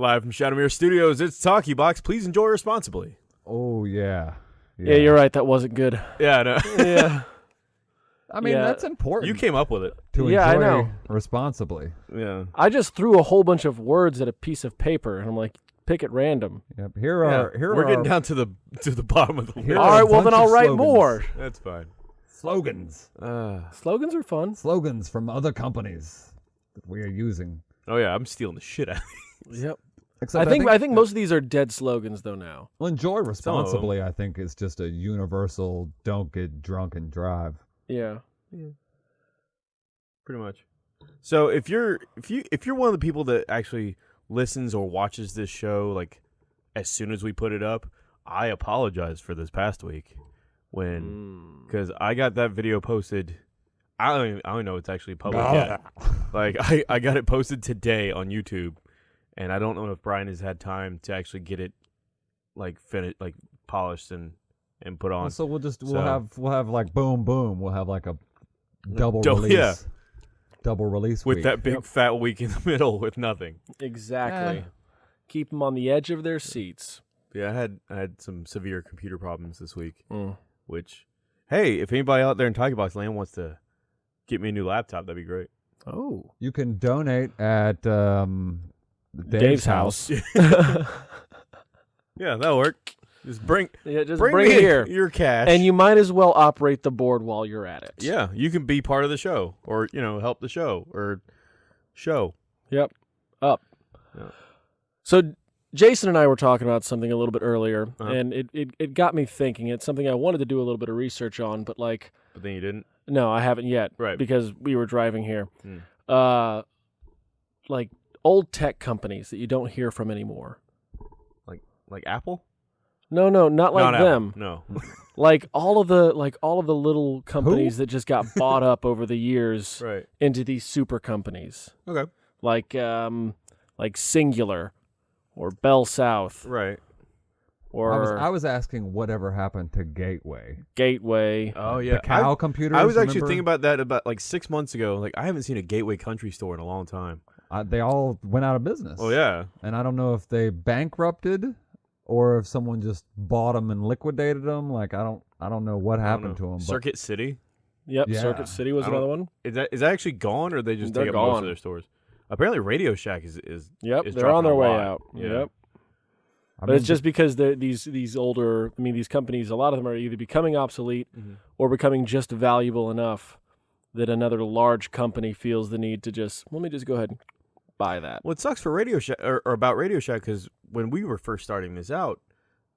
Live from Shadowmere Studios, it's Talkie Box. Please enjoy responsibly. Oh yeah. Yeah, you're right. That wasn't good. Yeah, I know. yeah. I mean, Yeah. that's important. you came up with it. to Yeah, I enjoy know. responsibly. Yeah. I just threw a whole bunch of words at a piece of paper, and I'm like, pick at random. Yep. Here Yeah, are here We're are getting down to the to the bottom of the Here list. are All a right, well then I'll write slogans. more. That's fine. slogans. Uh, Slogans are fun. Slogans from other companies that we are using. oh yeah, I'm stealing the shit out. of Yep. Except I think I think most of these are dead slogans though now. well, enjoy Some of responsibly. I think is just a universal. Don't get drunk and drive. Yeah. yeah. Pretty much. So if you're if you if you're one of the people that actually listens or watches this show like as soon as we put it up, I apologize for this past week when Mm. because I got that video posted. I don't even, I don't know it's actually public Ah. yet. Like I, I got it posted today on YouTube, and I don't know if Brian has had time to actually get it like finished, like polished and and put on. so we'll just we'll So- have we'll have like boom boom. We'll have like a double Dou- release. yeah. Double release with week. that big fat week in the middle with nothing. Exactly. Eh. Keep them on the edge of their seats. Yeah, I had I had some severe computer problems this week. Mm. Which, hey, if anybody out there in Talkie Box Land wants to get me a new laptop, that'd be great. Oh. You can donate at um, Dave's, Dave's house. Yeah, that'll work. Just bring yeah, just bring, bring, here. your cash, And you might as well operate the board while you're at it. yeah, you can be part of the show, or you know, help the show, or show. Yep. Up. Yeah. So Jason and I were talking about something a little bit earlier, Uh-huh. and it, it, it got me thinking. It's something I wanted to do a little bit of research on, but like, But then you didn't. no, I haven't yet. Right. Because we were driving here. Hmm. Uh, like old tech companies that you don't hear from anymore. Like like Apple? No, no, not like Not Apple. them. No. Like all of the like all of the little companies that just got bought up over the years right. into these super companies. Okay. Like um like Cingular or Bell South Right. or I was I was asking whatever happened to Gateway. Gateway. Oh yeah. the cow I, computers. I was actually remember? thinking about that about like six months ago. Like I haven't seen a Gateway Country Store in a long time. Uh, they all went out of business. Oh yeah. and I don't know if they bankrupted or if someone just bought them and liquidated them. Like I don't I don't know what I don't happened to know. them. But Circuit City. Yep, Yeah. Circuit City was another one. Is that is that actually gone, or they just They're take up most of gone. their stores? Apparently, Radio Shack is is Yep, is they're on their way lot. out. Yeah. Yep. I But mean, it's just because these these older. I mean, these companies. A lot of them are either becoming obsolete Mhm. or becoming just valuable enough that another large company feels the need to just let me just go ahead and buy that. Well, it sucks for Radio Shack or, or about Radio Shack because when we were first starting this out,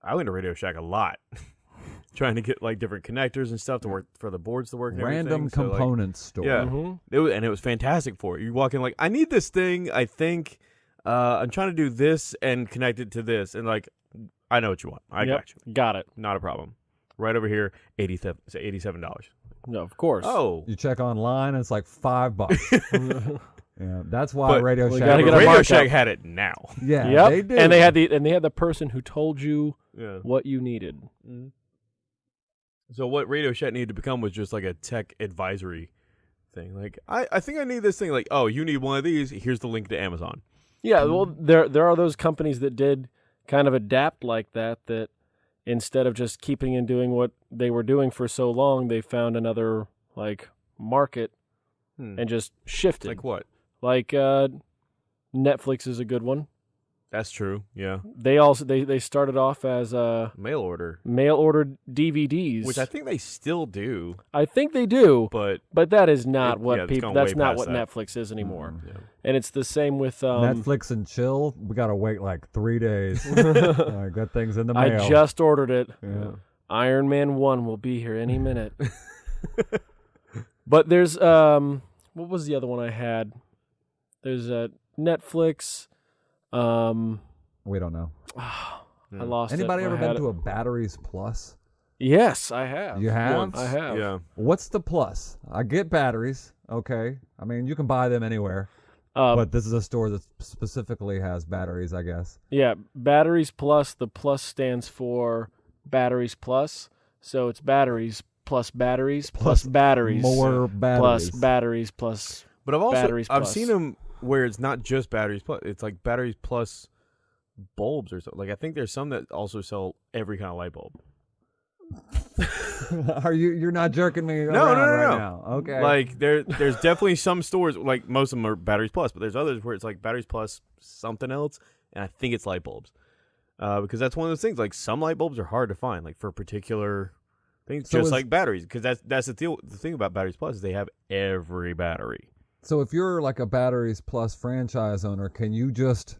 I went to Radio Shack a lot, trying to get like different connectors and stuff to work for the boards to work. And random everything. So, like, store. Yeah. Mhm. It was, and it was fantastic for it. You walk in like, I need this thing. I think uh, I'm trying to do this and connect it to this, and like, I know what you want. I Yep, got you. Got it. Not a problem. Right over here, eighty seven dollars. No, of course. Oh, You check online, and it's like five bucks. yeah, that's why But- Radio We Shack. gotta get a Radio markup. Shack had it now. yeah, yep. they did. And they had the and they had the person who told you Yeah. what you needed. Mm-hmm. So what Radio Shack needed to become was just like a tech advisory thing. Like, I, I think I need this thing. Like, oh, you need one of these. Here's the link to Amazon. Yeah, well, there there are those companies that did kind of adapt like that. That instead of just keeping and doing what they were doing for so long, they found another like market Hmm. and just shifted. Like what? Like uh, Netflix is a good one. That's true. Yeah. They also they they started off as uh, Mail order, mail ordered DVDs, which I think they still do, I think they do, but but that is not It- what yeah, people. That's not what that. Netflix is anymore. yeah. And it's the same with um, Netflix and chill. We gotta wait like three days. like, that thing's in the mail. I just ordered it. Yeah. Iron Man One will be here any minute. but there's um, what was the other one I had? There's uh, Netflix. Um, We don't know. I Hmm. lost. Anybody I ever had been it. to a Batteries Plus? Yes, I have. You have? Once. I have. Yeah. What's the plus? I get batteries. Okay. I mean, you can buy them anywhere, Uh, but this is a store that specifically has batteries, I guess. yeah, batteries plus. The plus stands for batteries plus. So it's batteries plus batteries plus, Plus batteries More batteries plus batteries. batteries plus. But I've also Batteries I've plus. seen them where it's not just batteries plus. It's like batteries plus bulbs or something. Like I think there's some that also sell every kind of light bulb. Are you? You're not jerking me no, around no, right no. now? Okay. Like there, there's definitely some stores like most of them are batteries plus, but there's others where it's like batteries plus something else, and I think it's light bulbs, uh, because that's one of those things. Like some light bulbs are hard to find, like for particular things, So just is- like batteries. Because that's that's the deal. The thing about batteries plus is they have every battery. So if you're like a batteries plus franchise owner, can you just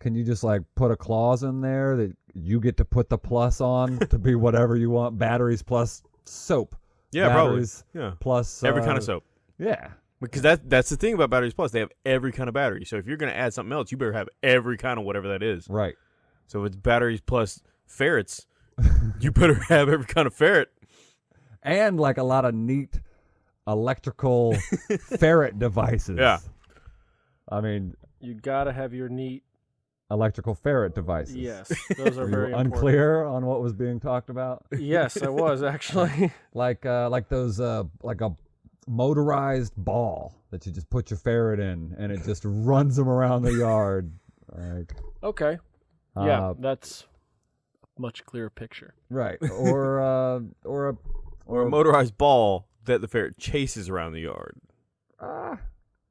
can you just like put a clause in there that you get to put the plus on to be whatever you want? Batteries plus soap. Yeah, probably. Yeah, Plus every kind uh, of soap. Yeah. Because that that's the thing about batteries plus. They have every kind of battery. So if you're gonna add something else, you better have every kind of whatever that is. Right. So if it's batteries plus ferrets, you better have every kind of ferret. And like a lot of neat electrical ferret devices. Yeah. I mean, You gotta have your neat. electrical ferret devices. Yes, those are Were very you important. unclear on what was being talked about? Yes, I was actually. like uh like those uh like a motorized ball that you just put your ferret in and it just runs them around the yard like okay. Yeah, uh, that's a much clearer picture. right or uh or a Or a motorized ball that the ferret chases around the yard. ah,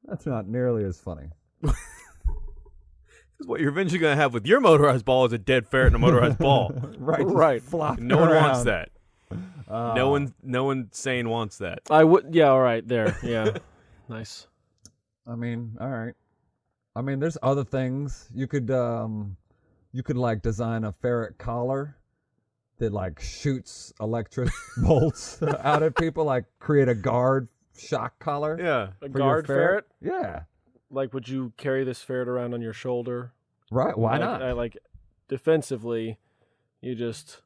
that's not nearly as funny Because what you're eventually going to have with your motorized ball is a dead ferret and a motorized ball. right Right. flopping No one wants that. Uh, no one, no one sane wants that. I would. Yeah. All right. There. Yeah. nice. i mean all right i mean there's other things you could um you could like design a ferret collar that like shoots electric bolts out at people like create a guard shock collar Yeah. A for your guard ferret? Yeah. Like, would you carry this ferret around on your shoulder? Right. Why like, not? I, like, defensively, you just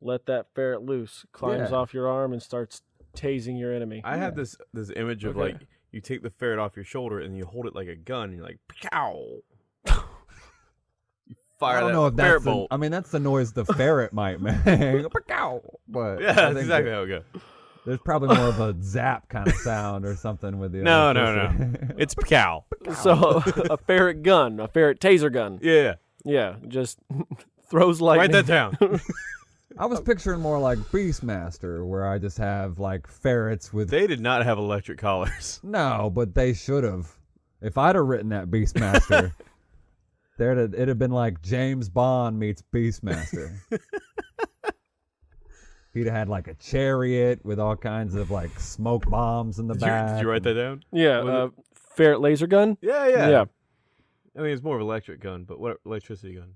let that ferret loose, climbs Yeah. off your arm, and starts tasing your enemy. I have this this image of Okay. like you take the ferret off your shoulder and you hold it like a gun and you're like pow. You fire I don't that know if that's. The, bolt. I mean, that's the noise the ferret might make. But yeah, that's exactly how it goes. There's probably more of a zap kind of sound or something with the. No, no, no. It's pow. so, a ferret gun, a ferret taser gun. Yeah, Yeah, just throws write lightning. that down. I was picturing more like Beastmaster, where I just have like ferrets with. they did not have electric collars. no, but they should have. If I'd have written that Beastmaster, there'd have, it'd have been like James Bond meets Beastmaster. He'd have had like a chariot with all kinds of like smoke bombs in the Did you, back. did you write that down? Yeah, uh, ferret laser gun. Yeah, yeah. yeah. I mean, it's more of an electric gun, but what electricity gun?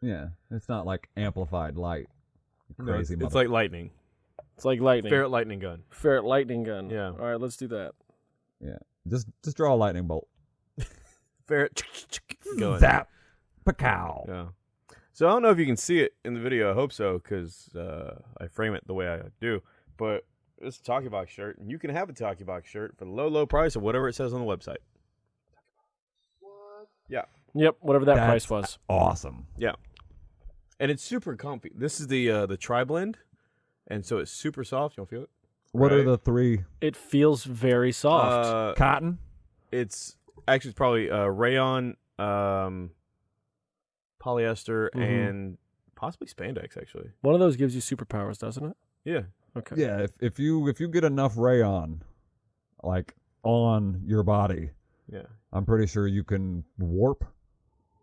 Yeah, it's not like amplified light. you No, Crazy. it's, it's like lightning. It's like lightning. Ferret lightning gun. Ferret lightning gun. Yeah. All right, let's do that. Yeah. Just just draw a lightning bolt. Ferret gun. Zap, pacow. Yeah. So I don't know if you can see it in the video. I hope so because uh, I frame it the way I do. But it's a Talkie Box shirt, and you can have a Talkie Box shirt for the low, low price of whatever it says on the website. Yeah. Yep, whatever that That's- price was. Awesome. Yeah. And it's super comfy. This is the uh, the Tri Blend, and so it's super soft. You don't feel it? What are the three? It feels very soft. Uh, Cotton. it's actually it's probably uh, rayon, um, polyester, Mhm. and possibly spandex. Actually, One of those gives you superpowers, doesn't it? yeah. Okay. Yeah, if if you if you get enough rayon, like on your body, Yeah. I'm pretty sure you can warp.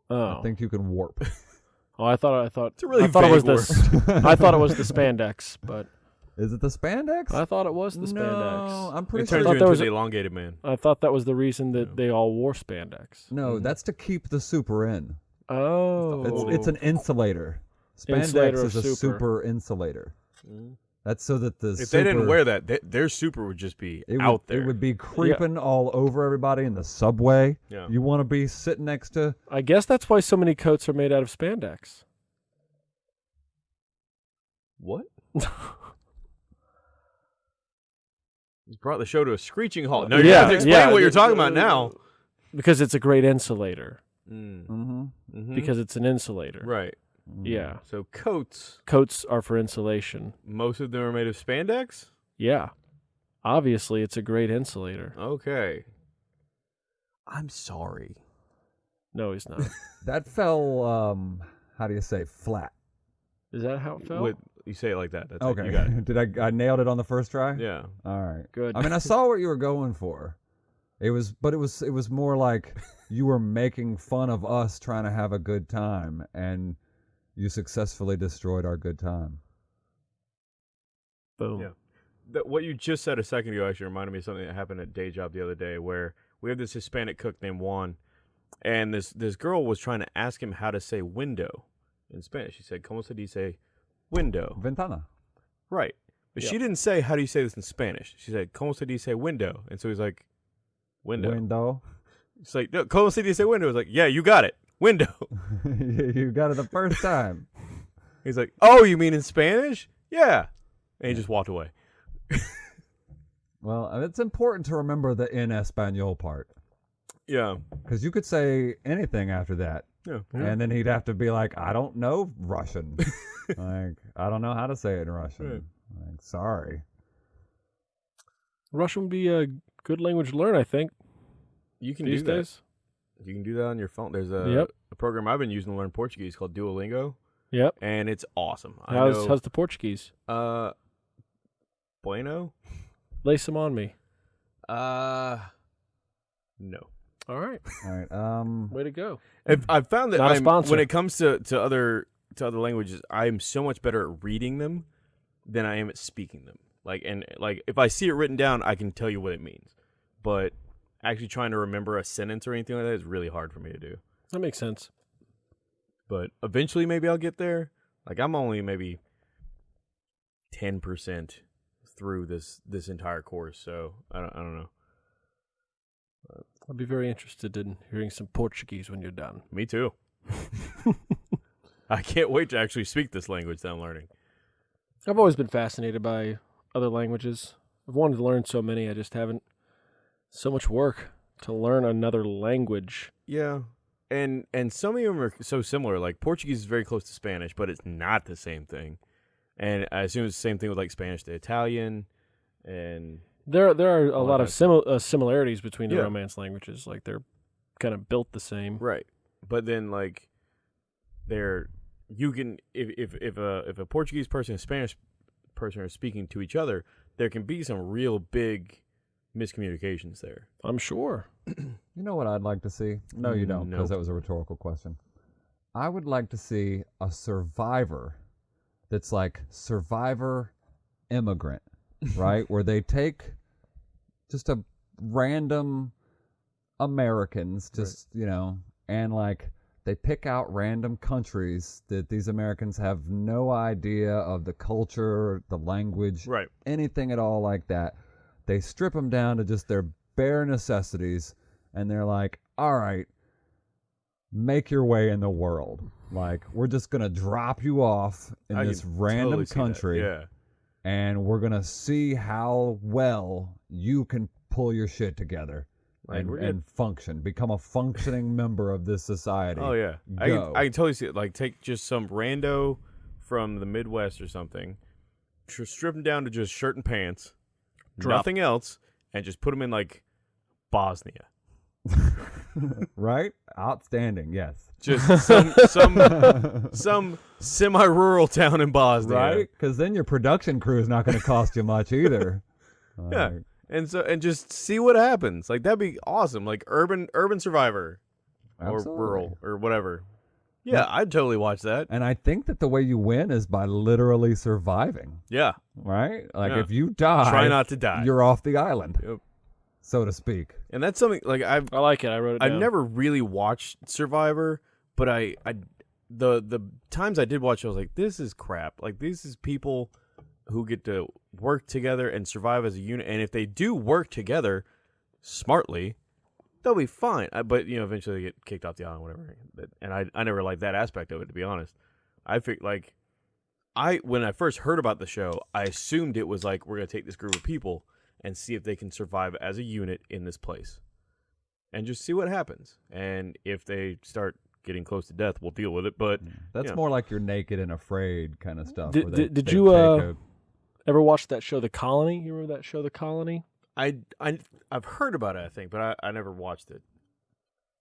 Oh. I think you can warp. oh, I thought I thought It's a really I thought it was vague the s- I thought it was the spandex, but Is it the spandex? I thought it was the No, spandex. I'm It pretty turns sure. you into was the elongated man. I thought that was the reason that Yeah. they all wore spandex. No, Mhm. that's to keep the super in. Oh. It's it's an insulator. Spandex Insulator is a super. super insulator. That's so that the If they didn't wear that, they, their super would just be it out would, there. It would be creeping all over everybody in the subway. yeah. You want to be sitting next to I guess that's why so many coats are made out of spandex. what? You brought the show to a screeching halt. No, you Yeah, have to explain yeah, what you're talking about now. Because it's a great insulator. Mm. mm-hmm. mhm. Because it's an insulator. right. Yeah. So coats, Coats are for insulation. most of them are made of spandex. Yeah. Obviously, it's a great insulator. Okay. I'm sorry. No, he's not. That fell. Um, how do you say flat? Is that how it fell? With, you say it like that. That's it. Okay, You got it. did I? I nailed it on the first try. Yeah. All right. Good. I mean, I saw what you were going for. It was, but it was, it was more like you were making fun of us trying to have a good time, and you successfully destroyed our good time. Boom. Yeah. That what you just said a second ago actually reminded me of something that happened at day job the other day where we have this Hispanic cook named Juan and this this girl was trying to ask him how to say window in Spanish. She said, ¿Cómo se dice window? Ventana. Right. But she didn't say how do you say this in Spanish. She said, ¿Cómo se dice window? And so he's like, window. Window. It's like, no, ¿Cómo se dice window? It's like, yeah, you got it. Window. you got it the first time. He's like, oh, you mean in Spanish? Yeah. And he just walked away. Well, uh, it's important to remember the in Espanol part Yeah. because you could say anything after that, Yeah. and then he'd have to be like, "I don't know Russian. like, I don't know how to say it in Russian. Right. Like, sorry." Russian would be a good language to learn, I think, You can these do that. You can do that on your phone. There's a, Yep. a program I've been using to learn Portuguese called Duolingo, Yep. and it's awesome. I How's know, how's the Portuguese? uh, Bueno? Lay some on me. Uh, no. All right. All right. Um. Way to go. If, I've found that Not a I'm- sponsor. when it comes to, to other to other languages, I am so much better at reading them than I am at speaking them. Like and like if I see it written down, I can tell you what it means. But actually trying to remember a sentence or anything like that is really hard for me to do. That makes sense. But eventually, maybe I'll get there. Like I'm only maybe ten percent through this this entire course, so I don't I don't know. I'd be very interested in hearing some Portuguese when you're done. Me too. I can't wait to actually speak this language that I'm learning. I've always been fascinated by other languages. I've wanted to learn so many, I just haven't. So much work to learn another language. Yeah. And and some of them are so similar. Like Portuguese is very close to Spanish, but it's not the same thing. And I assume it's the same thing with like Spanish to Italian and There, there are a All lot that of simil- uh, similarities between the Yeah. Romance languages. Like they're kind of built the same. Right. But then like they're you can if if if a if a Portuguese person and a Spanish person are speaking to each other, there can be some real big miscommunications there. I'm sure. You know what I'd like to see? No, you don't, because Nope. that was a rhetorical question. I would like to see a survivor that's like survivor immigrant, right? Where they take just a random Americans, just, you know, and like they pick out random countries that these Americans have no idea of the culture, the language, Right. anything at all like that. They strip them down to just their bare necessities, and they're like, "All right, make your way in the world. Like, we're just gonna drop you off in I this can random totally see that. country, Yeah. And we're gonna see how well you can pull your shit together." Like, and, and function, become a functioning member of this society. Oh yeah, I can, I can totally see it. Like take just some rando from the Midwest or something, tr- strip him down to just shirt and pants, Drop- nothing else, and just put him in like Bosnia. right? Outstanding. Yes. Just some some some semi-rural town in Bosnia. Right? Because then your production crew is not going to cost you much either. Yeah. Like, And so and just see what happens. Like that'd be awesome. Like urban urban survivor or rural or whatever. Yeah, I'd totally watch that. And I think that the way you win is by literally surviving, Yeah. right? Like Yeah. if you die, Try not to die. you're off the island, Yep. so to speak. And that's something like I've I like it. I wrote it I've down. never really watched Survivor, but I, I the the times I did watch, I was like, this is crap. Like this is people who get to work together and survive as a unit, and if they do work together smartly, they'll be fine. I, but you know, eventually they get kicked off the island, whatever. And I I never liked that aspect of it, to be honest. I think like. I when I first heard about the show, I assumed it was like we're gonna take this group of people and see if they can survive as a unit in this place and just see what happens. And if they start getting close to death, we'll deal with it. But That's Yeah. more like you're naked and afraid kind of stuff. Did- they- did- did you, uh, a- Ever watch that show, The Colony? You remember that show, The Colony? I I I've heard about it, I think, but I, I never watched it.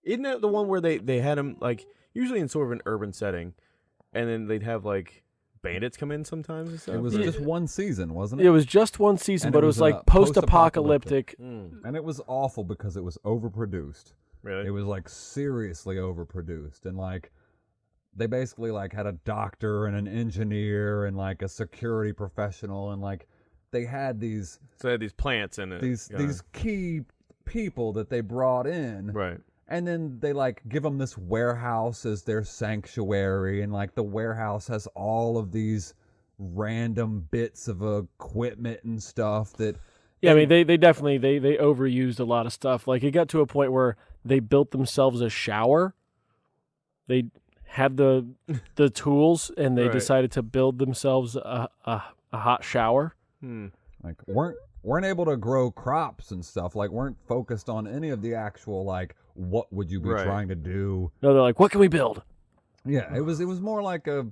Isn't that the one where they they had them like usually in sort of an urban setting, and then they'd have like bandits come in sometimes and stuff. It was Yeah. just one season, wasn't it? It was just one season, And but it it was, was, uh, like post-apocalyptic. Mm, and it was awful because it was overproduced. Really? It was like seriously overproduced and like they basically like had a doctor and an engineer and like a security professional and like they had these so they had these plants in it. these kinda- these key people that they brought in right. and then they like give them this warehouse as their sanctuary and like the warehouse has all of these random bits of equipment and stuff that Yeah, I mean they, they definitely they they overused a lot of stuff. Like it got to a point where they built themselves a shower. They had the the tools and they Right. decided to build themselves a, a a hot shower. Hmm. like weren't weren't able to grow crops and stuff like weren't focused on any of the actual like what would you be Right. trying to do No, they're like, what can we build? yeah it was it was more like a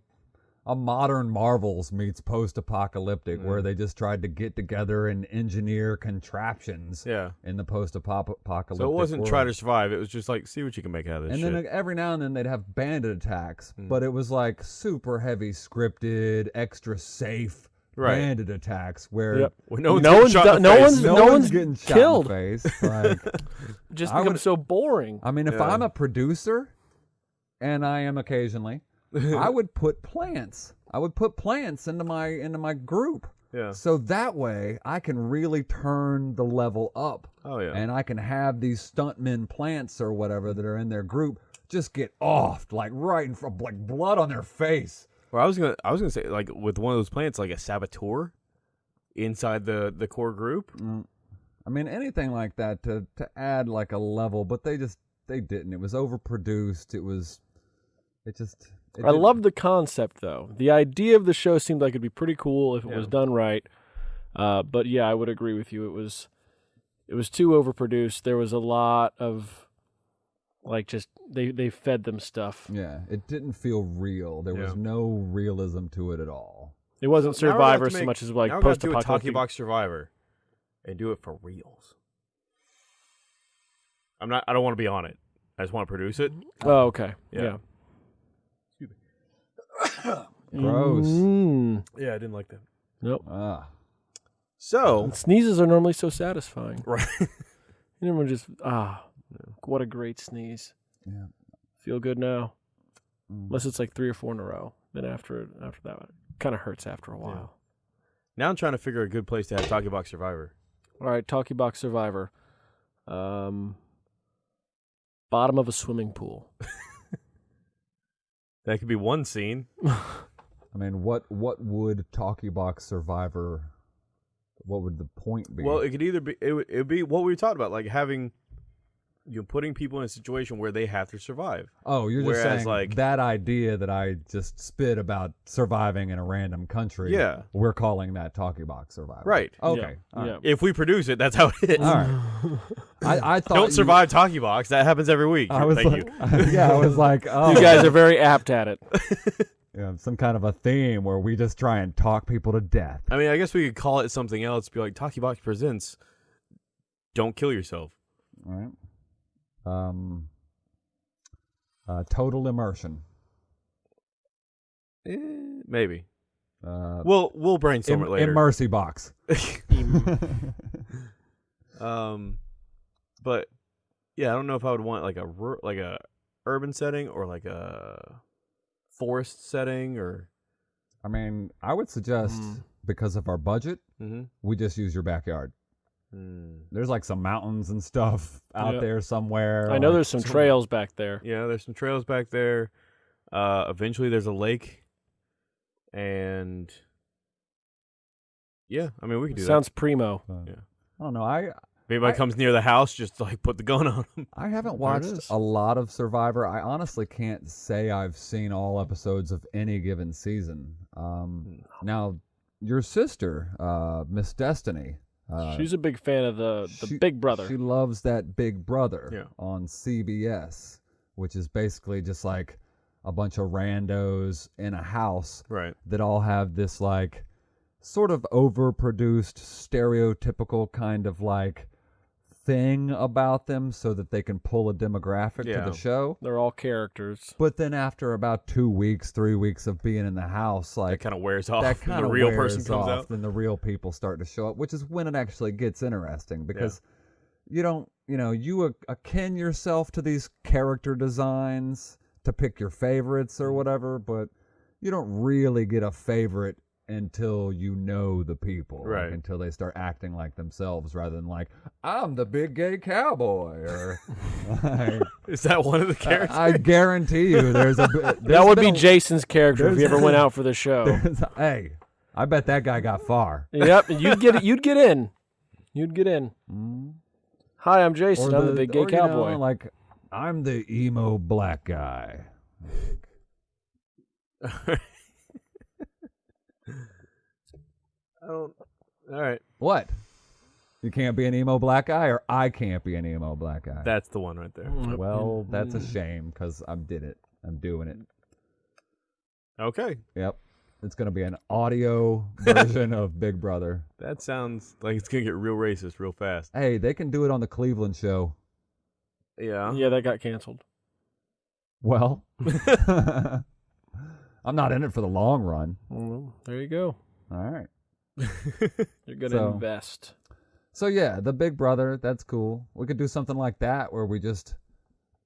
a modern marvels meets post-apocalyptic where Mm. they just tried to get together and engineer contraptions Yeah. in the post-apocalyptic So it wasn't try to survive. It was just like see what you can make out of this and shit. then every now and then they'd have bandit attacks Mm. but it was like super heavy scripted extra safe Right. bandit attacks where Yep. When no one's No getting one's shot done- in the no one's- no, no one's, getting killed. shot in the face like just becomes would- so boring. I mean, if Yeah. I'm a producer, and I am occasionally, I would put plants. I would put plants into my into my group, yeah. so that way I can really turn the level up, Oh yeah. and I can have these stuntmen plants or whatever that are in their group just get offed like right in front, like blood on their face. Well, I was gonna, I was gonna say like with one of those plants, like a saboteur inside the the core group. Mm. I mean, anything like that to to add like a level, but they just they didn't. It was overproduced. It was, it just. It I didn't- love the concept though. The idea of the show seemed like it'd be pretty cool if it was done right. Uh, but yeah, I would agree with you. It was it was too overproduced. There was a lot of like just they they fed them stuff. Yeah, it didn't feel real. There was no realism to it at all. It wasn't So now we're gonna have Survivor so make- much as like now we're gonna have post to do a Talkie apocalyptic. Box Survivor, and do it for reals. I'm not. I don't want to be on it. I just want to produce it. Oh, okay. Yeah. Yeah. Gross. Mm. Yeah, I didn't like that. Nope. Ah, So Sneezes are normally so satisfying. right. And everyone just ah, what a great sneeze. yeah. Feel good now. Mm. Unless it's like three or four in a row. Then after after that, it kind of hurts after a while. now I'm trying to figure a good place to have Talkie Box Survivor. All right, Talkie Box Survivor. Um, bottom of a swimming pool. That could be one scene. I mean, what what would Talkie Box Survivor? What would the point be? Well, it could either be it would it'd be what we talked about, like having you know, putting people in a situation where they have to survive. oh, you're just whereas, saying like- that idea that I just spit about surviving in a random country. Yeah. we're calling that Talkie Box survival. Right. Okay. Yeah. all yeah. right. If we produce it, that's how it is. All right. I, I thought Don't you- survive Talkie Box. That happens every week. I was Thank like, you. yeah, I was like, oh, You guys are very apt at it. yeah, some kind of a theme where we just try and talk people to death. I mean, I guess we could call it something else. Be like Talkie Box presents. Don't kill yourself. All right. Um. Uh, total immersion. Eh, maybe. Uh, We'll we'll brainstorm im- it later. Immersi box. um, but yeah, I don't know if I would want like a like a urban setting or like a forest setting or. I mean, I would suggest Mm. because of our budget, Mm-hmm. we just use your backyard. Mm. There's like some mountains and stuff out Yeah. there somewhere. I know like- there's some trails back there. Yeah, there's some trails back there. Uh, eventually, there's a lake, and yeah, I mean we could do that. Sounds primo. uh, Yeah. I don't know. I that. If anybody I- comes near the house, just like put the gun on them. I haven't watched a lot of Survivor. I honestly can't say I've seen all episodes of any given season. Um, now, your sister, uh, Miss Destiny, uh, She's a big fan of the the she- Big Brother. She loves that Big Brother Yeah. on CBS, which is basically just like a bunch of randos in a house Right. that all have this like sort of overproduced stereotypical kind of like thing about them so that they can pull a demographic Yeah. to the show. They're all characters. But then after about two weeks, three weeks of being in the house, That like kind of wears off. that kind the of real person comes off, out. then the real people start to show up, which is when it actually gets interesting because you don't, you know, you akin yourself to these character designs to pick your favorites Mm-hmm. or whatever, but you don't really get a favorite until you know the people, like, Right. until they start acting like themselves rather than like I'm the big gay cowboy or. like, Is that one of the characters? I guarantee you, there's a. That That would be Jason's character if he ever went out for the show. hey, I bet that guy got far. yep, you'd get you'd get in. You'd get in. Mm. Hi, I'm Jason. I'm the big gay or, you know, cowboy. like I'm the emo black guy. I don't. All right, What? You can't be an emo black guy, or I can't be an emo black guy. that's the one right there. Mm. well, that's a mm. shame because I did it. I'm doing it. Okay, Yep. It's gonna be an audio version of Big Brother. that sounds like it's gonna get real racist real fast. Hey, they can do it on the Cleveland show. Yeah. yeah, that got canceled. Well, I'm not in it for the long run. Well, there you go. All right. You're gonna So- invest. So yeah, the Big Brother, that's cool. We could do something like that where we just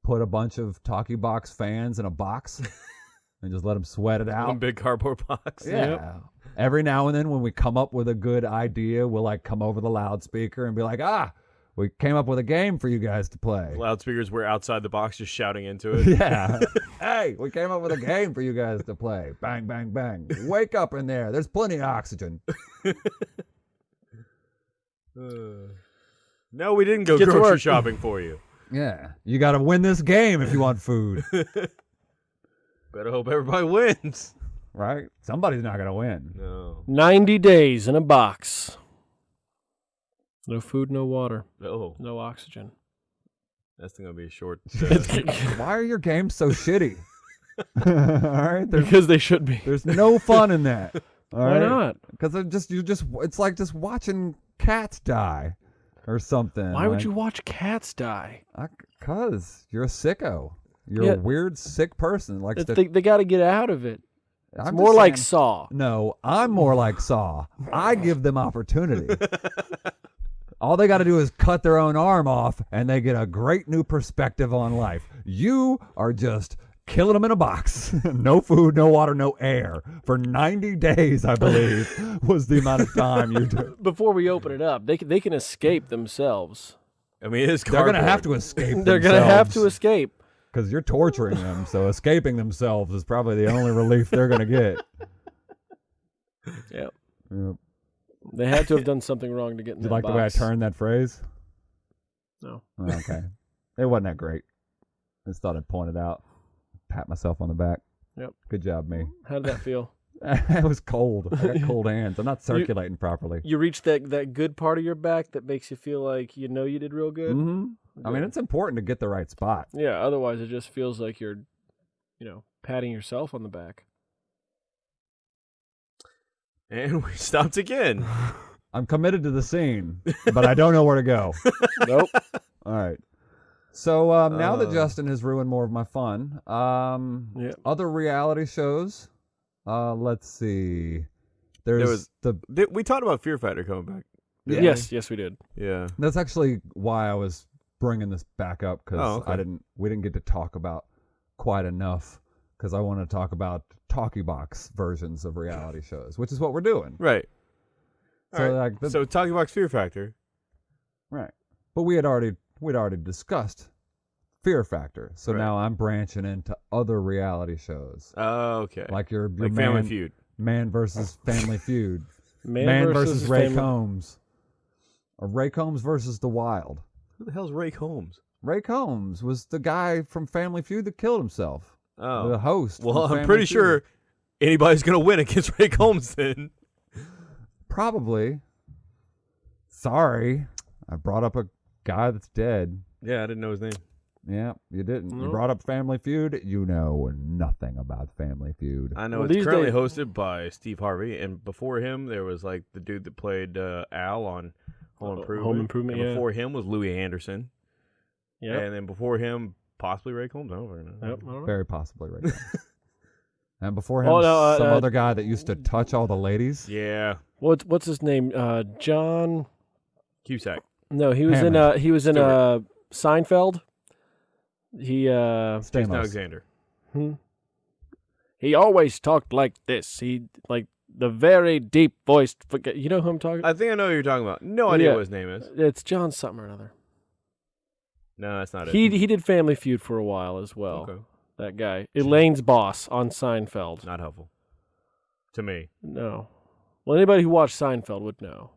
put a bunch of Talkie Box fans in a box and just let them sweat it out. One big cardboard box. Yeah. Every now and then when we come up with a good idea, we'll like come over the loudspeaker and be like, "Ah, we came up with a game for you guys to play." Loudspeakers were outside the box, just shouting into it. Yeah. hey, we came up with a game for you guys to play. Bang, bang, bang. Wake up in there. There's plenty of oxygen. Uh, no, we didn't go Get to grocery shopping for you. Yeah. You got to win this game if you want food, Better hope everybody wins. right? Somebody's not going to win. No. 90 days in a box. No food, no water, Oh, no oxygen. that's gonna be a short. Why are your games so shitty? All right, there's because they should be. there's no fun in that. All Why right? not? Because it just you just it's like just watching cats die or something. Why would like- you watch cats die? I- Cause you're a sicko. You're Yeah. a weird sick person. Like It's- They, they got to get out of it. It's I'm more just like saying- Saw. No, I'm more like Saw. I give them opportunity. All they got to do is cut their own arm off, and they get a great new perspective on life. You are just killing them in a box. no food, no water, no air for 90 days, I believe, was the amount of time you do. Before we open it up, they can, they can escape themselves. I mean, it's They're gonna have to escape. They're gonna have to escape. because you're torturing them. So escaping themselves is probably the only relief they're gonna get. Yep. Yep. They had to have done something wrong to get in Did you like the way I turned that phrase? No. Oh, okay. it wasn't that great. I just thought I'd point it out. Pat myself on the back. Yep. Good job, me. How did that feel? it was cold. I got cold hands. I'm not circulating properly. You reached that, that good part of your back that makes you feel like you know you did real good. hmm I mean, it's important to get the right spot. Yeah, otherwise it just feels like you're, you know, patting yourself on the back. And we stopped again. I'm committed to the scene, but I don't know where to go. Nope. All right. So um, now that Uh. Justin has ruined more of my fun, um, Yeah. other reality shows. Uh, let's see. There's was- the. Did- we talked about Fear Factor coming back. Yeah. Yes, yes, we did. Yeah. That's actually why I was bringing this back up because Oh, okay. I didn't. We didn't get to talk about quite enough because I want to talk about talkie box versions of reality shows, which is what we're doing. Right. So right. like, the, So Talking Box Fear Factor. right. But we had already we'd already discussed Fear Factor, so Right. now I'm branching into other reality shows. Oh, okay. like your, your Like man, Family Feud. man versus Family Feud, Man, man, versus, Ray Family- Combs, or Ray Combs versus The Wild. Who the hell's Ray Combs? Ray Combs was the guy from Family Feud that killed himself. The Oh. host. Well, I'm pretty Feud. sure anybody's gonna win against Ray Combs then. Probably. Sorry, I brought up a guy that's dead. Yeah, I didn't know his name. Yeah, you didn't. You brought up Family Feud. You know nothing about Family Feud. I know Well, it's currently days- hosted by Steve Harvey, and before him there was like the dude that played uh, Al on Home Uh, Improvement. Home Improvement, And yeah. Before him was Louie Anderson. Yeah. And then before him, possibly Ray Combs. I don't know. Yep, I don't know. Very possibly Ray now. and before him, Oh, no, uh, some uh, other guy that used to touch all the ladies. Yeah. What's what's his name? Uh, John. Cusack. No, he was in Hammond. uh he was in Stewart. uh Seinfeld. He uh Jason Stamos. Alexander. hmm. he always talked like this. He like the very deep voiced. You know who I'm talking? I think I know who you're talking about. No idea Yeah. what his name is. it's John something or another. No, that's not it. He he did Family Feud for a while as well. Okay. That guy, Elaine's boss on Seinfeld. Not helpful. To me. No, well anybody who watched Seinfeld would know.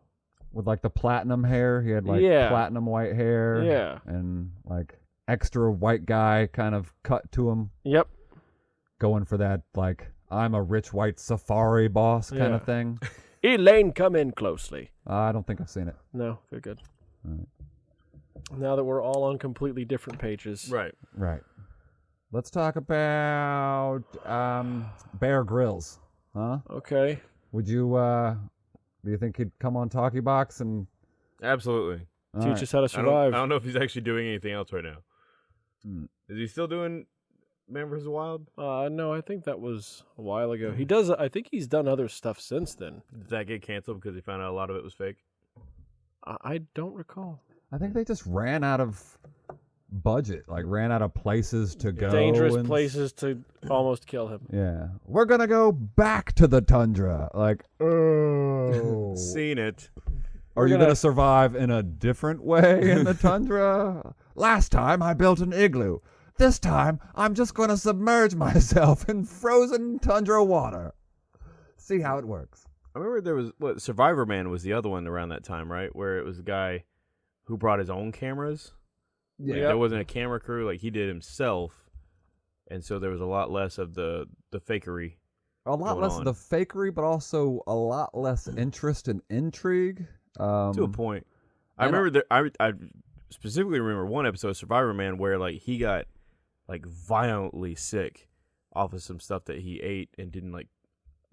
with like the platinum hair. He had like Yeah. platinum white hair. Yeah. And like extra white guy kind of cut to him, Yep. going for that like I'm a rich white safari boss kind Yeah. of thing. Elaine, come in closely. Uh, I don't think I've seen it. No, good, good. Alright. Now that we're all on completely different pages. Right. Right. Let's talk about um, Bear Grylls. Huh? Okay. Would you? uh Do you think he'd come on Talkie Box and Absolutely. all Teach right. us how to I don't, survive. I don't know if he's actually doing anything else right now. Hmm. Is he still doing Man vs. Wild? Uh, no, I think that was a while ago. He does. I think he's done other stuff since then. Did that get canceled because he found out a lot of it was fake? I, I don't recall. I think they just ran out of budget, like ran out of places to go. Dangerous and- places to almost kill him. Yeah, we're gonna go back to the tundra. Like, oh, Seen it. are you gonna- gonna survive in a different way in the tundra? Last time I built an igloo. This time I'm just gonna submerge myself in frozen tundra water. See how it works. I remember there was what Survivor Man was the other one around that time, right? Where it was a guy who brought his own cameras. Like, Yeah. There wasn't a camera crew, like he did himself. And so there was a lot less of the the fakery. A lot less on. of the fakery, but also a lot less interest and intrigue. Um, to a point. I and I- remember that I I specifically remember one episode of Survivor Man where like he got like violently sick off of some stuff that he ate and didn't like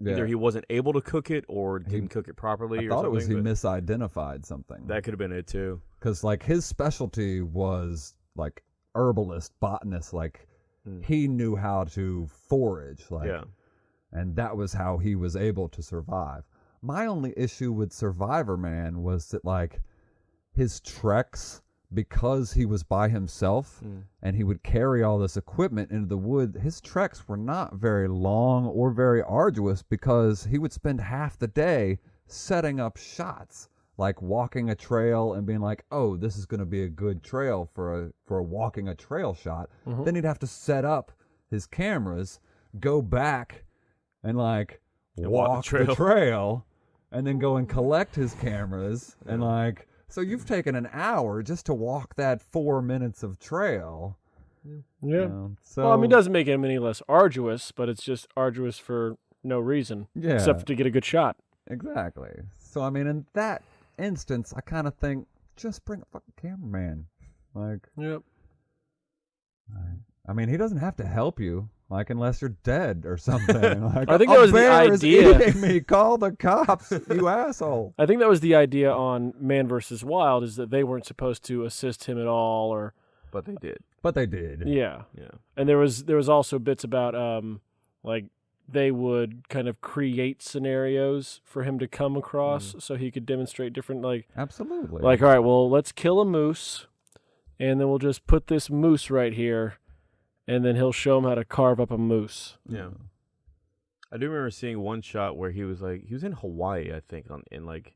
yeah. either he wasn't able to cook it or didn't cook it properly I or thought it was he misidentified something. that could have been it too. Because like his specialty was like herbalist botanist like Mm. he knew how to forage like yeah. and that was how he was able to survive my only issue with survivor man was that like his treks because he was by himself Mm. and he would carry all this equipment into the wood his treks were not very long or very arduous because he would spend half the day setting up shots like walking a trail and being like oh this is going to be a good trail for a for a walking a trail shot Mhm. then he'd have to set up his cameras go back and like And walk the walk, the, trail. trail and then go and collect his cameras and like so you've taken an hour just to walk that four minutes of trail Yeah. you know, so well, I mean, it doesn't make it any less arduous, but it's just arduous for no reason yeah except to get a good shot. exactly so i mean in that instance i kind of think just bring a fucking cameraman like Yep. I mean, he doesn't have to help you, like unless you're dead or something. Like, I think that was the bear is idea." eating me. Call the cops, you asshole. I think that was the idea on Man vs. Wild is that they weren't supposed to assist him at all, or But they did. But they did. yeah. Yeah. And there was there was also bits about um like they would kind of create scenarios for him to come across mm. so he could demonstrate different like Absolutely. like all right well let's kill a moose and then we'll just put this moose right here and then he'll show him how to carve up a moose Yeah. I do remember seeing one shot where he was like he was in Hawaii, I think, on in like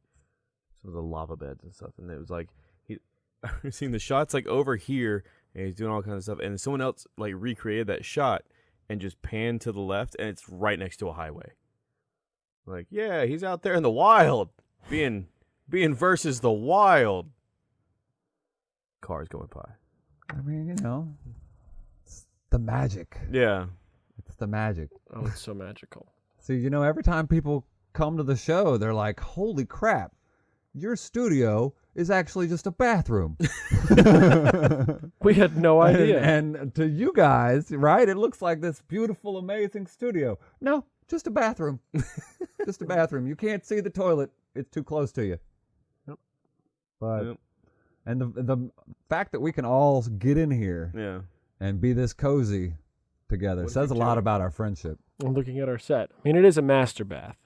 some of the lava beds and stuff, and it was like he seeing the shots like over here, and he's doing all kinds of stuff, and someone else like recreated that shot and just pan to the left, and it's right next to a highway. Like, yeah, he's out there in the wild, being being versus the wild. Cars going by. I mean, you know, it's the magic. Yeah. It's the magic. oh it's so magical See, you know, every time people come to the show, they're like, "Holy crap, your studio is actually just a bathroom." we had no idea And, and to you guys, right? It looks like this beautiful, amazing studio. No, just a bathroom. just a bathroom. You can't see the toilet. It's too close to you. But Yep. and the the fact that we can all get in here Yeah. and be this cozy together What says a lot about our friendship. I'm looking at our set. I mean, it is a master bath.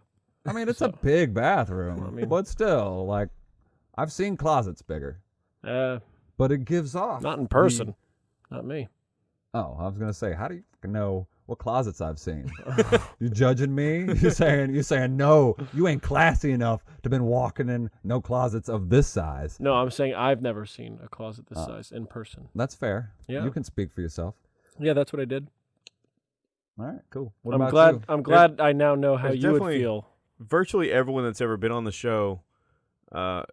I mean, it's a big bathroom, I mean- but still, like, I've seen closets bigger, Uh, but it gives off. not in the- person. Not me. oh, I was gonna say, how do you know what closets I've seen? you judging me? You saying you saying no? You ain't classy enough to been walking in no closets of this size. No, I'm saying I've never seen a closet this Oh. size in person. That's fair. Yeah. you can speak for yourself. Yeah, that's what I did. All right, cool. What I'm about glad. you? I'm glad I now know how you would feel. Virtually everyone that's ever been on the show, uh,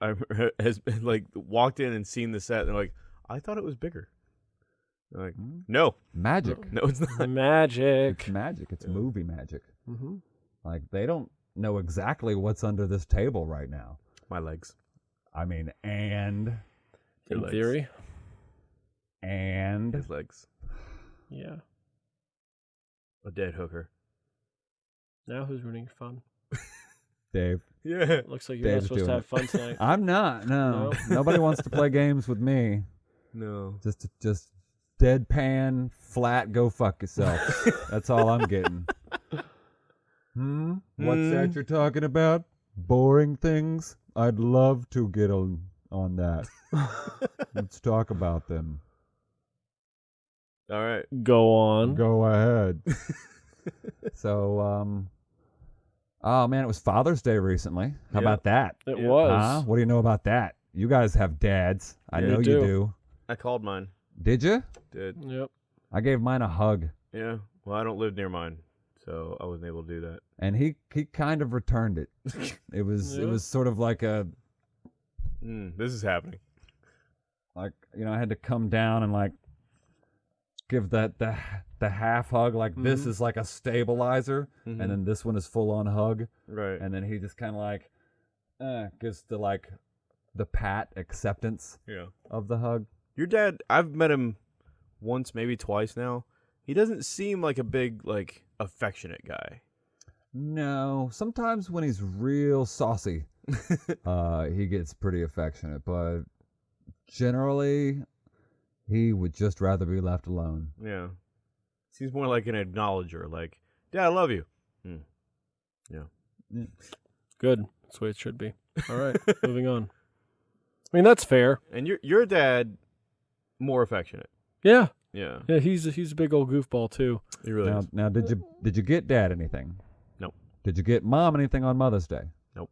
I, has like walked in and seen the set. And they're like, I thought it was bigger. I'm like, Hmm? no, Magic. no, it's not. Magic. It's magic. It's Yeah. movie magic. hmm Like they don't know exactly what's under this table right now. My legs. I mean, and In legs. theory, and His legs. yeah. A dead hooker. Now who's ruining your fun? Dave. Yeah. Looks like you're Dave's not supposed to have fun tonight. I'm not. No, No? nobody wants to play games with me. No. Just, just deadpan, flat. Go fuck yourself. That's all I'm getting. Hmm. What's Hmm. that you're talking about? Boring things. I'd love to get on on that. Let's talk about them. All right. Go on. Go ahead. so, um, oh man, it was Father's Day recently. How Yeah. about that? It Yeah. was. Huh? What do you know about that? You guys have dads. I Yeah, know we you do. do. I called mine. Did you? Did. Yep. I gave mine a hug, Yeah. Well, I don't live near mine, so I wasn't able to do that. and he he kind of returned it. It was it was sort of like a Mm, this is happening. like you know I had to come down and like give that the the half hug like this Mhm. is like a stabilizer, Mhm. and then this one is full on hug. right. and then he just kind of like uh, gives the like the pat acceptance yeah. of the hug. Your dad, I've met him once, maybe twice now. He doesn't seem like a big, like, affectionate guy. No, sometimes when he's real saucy, uh, he gets pretty affectionate, but generally, he would just rather be left alone. Yeah. Seems more like an acknowledger, like, Dad, I love you. Hmm. Yeah. Mm. Good. That's the way it should be. All right. moving on. I mean, that's fair. And your your dad, more affectionate. Yeah. Yeah. Yeah. He's a, he's a big old goofball too. He really Now, is. now, did you did you get dad anything? Nope. Did you get mom anything on Mother's Day? Nope.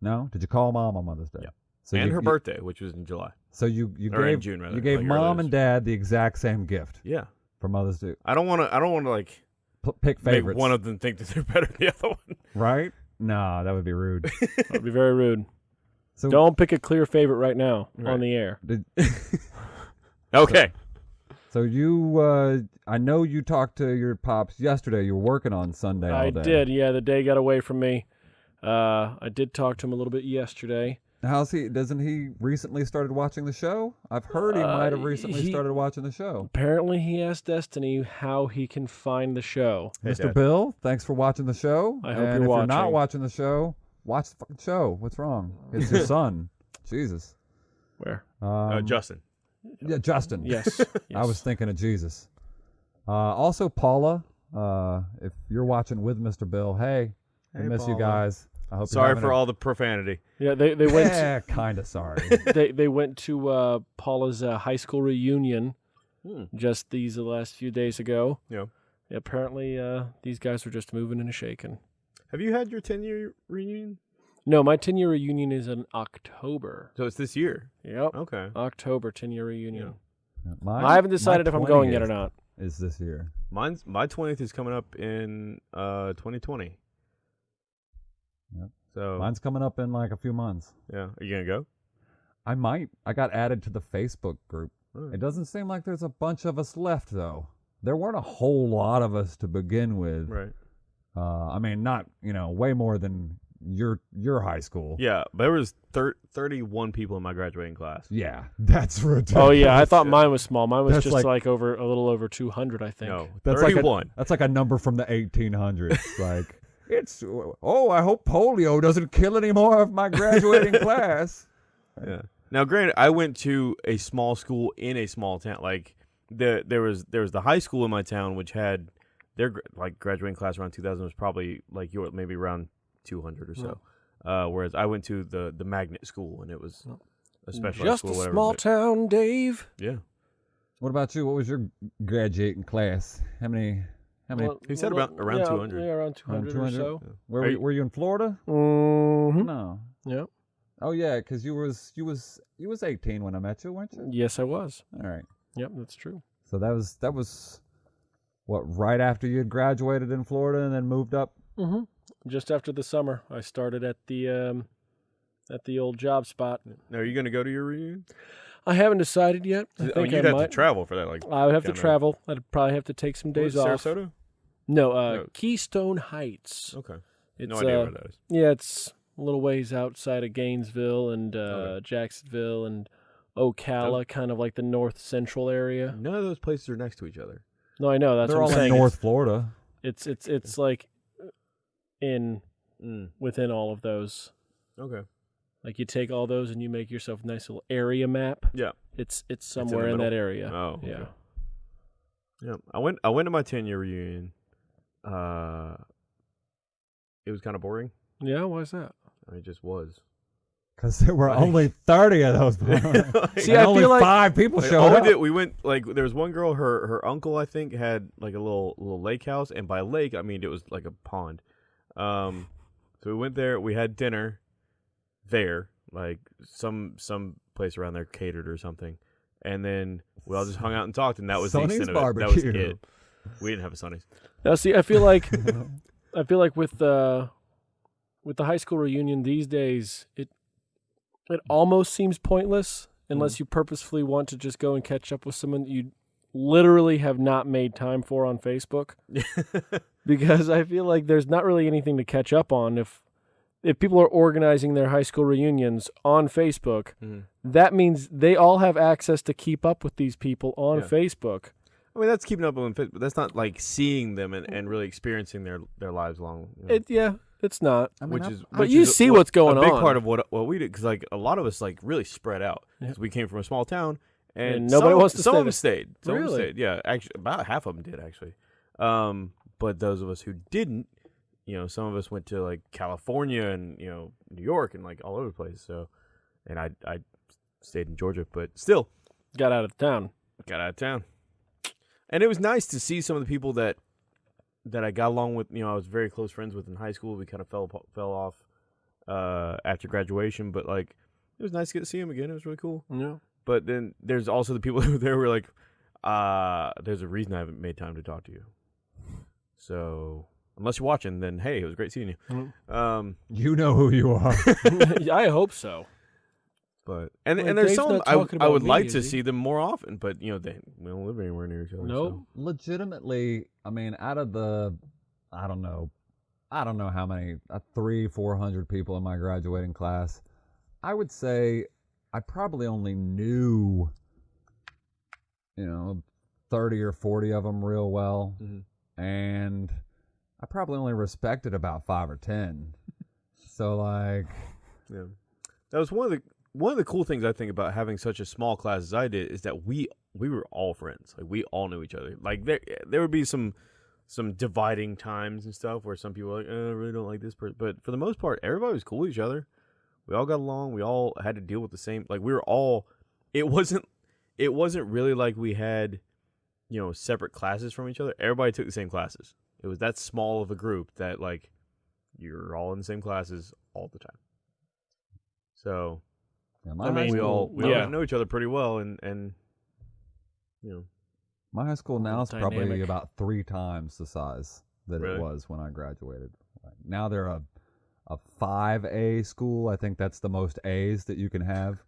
No. Did you call mom on Mother's Day? Yep. So and you, her you- birthday, which was in July. So you you Or in gave June, rather, you gave like mom and dad the exact same gift Yeah. for Mother's Day. I don't want to. I don't want to like P- pick make favorites. one of them think that they're better than the other one. right? Nah, that would be rude. That'd be very rude. So Don't pick a clear favorite right now Right. on the air. did, Okay. so you uh I know you talked to your pops yesterday. You were working on Sunday all I day. did. Yeah, the day got away from me. Uh, I did talk to him a little bit yesterday. How's he? Doesn't he recently started watching the show? I've heard he Uh, might have recently he- started watching the show. Apparently, he asked Destiny how he can find the show. Hey, Mr. Dad. Bill, thanks for watching the show. I hope and you're if you're not watching. watching the show, watch the fucking show. What's wrong? It's your son. Jesus. Where? Um, Uh, Justin. yeah, Justin. Yes. I was thinking of Jesus. Uh, also, Paula, uh, if you're watching with Mr. Bill, hey, I Hey, miss you guys. I hope Sorry you're for all the profanity. Yeah, they they went. Yeah, kind of sorry. they they went to uh, Paula's uh, high school reunion Hmm. just these the last few days ago. Yeah. Apparently, uh, these guys were just moving and shaking. Have you had your 10 year reunion? No, my ten year reunion is in October. So it's this year. Yep, Okay. October ten year reunion. Mine- I haven't decided if I'm going yet or not. Is this year? Mine's my 20th is coming up in uh 2020. Yep. So Mine's coming up in like a few months. yeah, are you gonna go? I might. I got added to the Facebook group. Alright. It doesn't seem like there's a bunch of us left though. There weren't a whole lot of us to begin with. Right. Uh, I mean, not you know, way more than your your high school. Yeah, there was thir- 31 people in my graduating class. Yeah, that's ridiculous. Oh yeah, I thought Yeah. mine was small. Mine was That's just like- like, over a little over 200, I think. No, That's like a- 31. That's like a number from the 1800s. like it's oh, I hope polio doesn't kill any more of my graduating class. Yeah. Now, granted, I went to a small school in a small town. Like the there was there was the high school in my town, which had their like graduating class around 2000 was probably like your maybe around 200 or so. Uh, whereas I went to the the magnet school, and it was a special Just school, a whatever. small but- town, Dave. yeah. What about you? What was your graduating class? How many? How many? Well, He said well, about- around yeah, 200. Yeah, around 200, or 200? so. where were, you- you, were you in Florida? Mm-hmm. No. Yeah. Oh yeah, because you was you was you was 18 when I met you, weren't you? Yes, I was. All right. Yep, that's true. So that was that was what right after you had graduated in Florida and then moved up. Mm-hmm. Just after the summer, I started at the um, at the old job spot. Now, are you going to go to your reunion? I haven't decided yet. I I think mean, I, you'd have might. to travel for that. Like, I would have to kinda- travel. I'd probably have to take some what was days it, off. Sarasota. No, uh, No. Keystone Heights. Okay. It's, no idea uh, where that is. Yeah, it's a little ways outside of Gainesville and uh, Okay. Jacksonville and Ocala, kind of like the north central area. None of those places are next to each other. No, I know that's They're what all I'm in saying. North Florida. It's it's it's, it's like in Mm. within all of those. Okay. Like you take all those and you make yourself a nice little area map. Yeah. It's it's in the somewhere in, that area. Oh. Okay. yeah. Yeah. I went. I went to my ten year reunion. Uh, it was kind of boring. Yeah, why is that? i It just was. Because there were Like- only 30 of those. Like, See, And I only feel like- five people like, showed all up. we did, we went like there was one girl. Her her uncle, I think, had like a little little lake house, and by lake, I mean it was like a pond. Um, so we went there. We had dinner there, like some some place around there catered or something, and then we all just hung out and talked, and that was Sonny's the extent of it. That was barbecue. it. We didn't have a Sonny's. Now, see, I feel like I feel like with uh, with the high school reunion these days, it it almost seems pointless unless you purposefully want to just go and catch up with someone that you literally have not made time for on Facebook. because I feel like there's not really anything to catch up on if if people are organizing their high school reunions on Facebook. Mhm. That means they all have access to keep up with these people on Yeah. Facebook. I mean, that's keeping up with them, but that's not like seeing them and, and really experiencing their their lives long. you know, It yeah, it's not. I mean, which I- is, But you is see what- what's going a big on. part of what what we did because like a lot of us like really spread out Yeah. 'cause we came from a small town and, And nobody some, wants to some stay of them stayed. Some of them stayed. Yeah, actually, about half of them did actually. Um, but those of us who didn't, you know, some of us went to like California and you know New York and like all over the place. So, and I I stayed in Georgia, but still Got out of town. got out of town. And it was nice to see some of the people that that I got along with. You know, I was very close friends with in high school. We kind of fell fell off uh, after graduation, but like it was nice to get to see them again. It was really cool. Yeah. But then there's also the people who were there were like, uh, "There's a reason I haven't made time to talk to you." So unless you're watching, then hey, it was great seeing you. Um, You know who you are. I hope so. But and Wait, and there's Dave's some I, I would me, like to he? see them more often, but you know they we don't live anywhere near each other. Nope. so. Legitimately, I mean, out of the, I don't know, I don't know how many, uh, three, four hundred people in my graduating class. I would say I probably only knew, you know, thirty or forty of them real well, Mhm. and I probably only respected about five or ten. so like, Yeah, that was one of the one of the cool things I think about having such a small class as I did is that we we were all friends. Like we all knew each other. Like there there would be some some dividing times and stuff where some people like, oh, I really don't like this person, but for the most part, everybody was cool with each other. We all got along. We all had to deal with the same. Like we were all. It wasn't. It wasn't really like we had, you know, separate classes from each other. Everybody took the same classes. It was that small of a group that like you're all in the same classes all the time. So yeah, my I high mean, we school, all we yeah. all know each other pretty well, and and you know, My high school now is probably about three times the size that Really? it was when I graduated. Like, now they're a a five A school. I think that's the most A's that you can have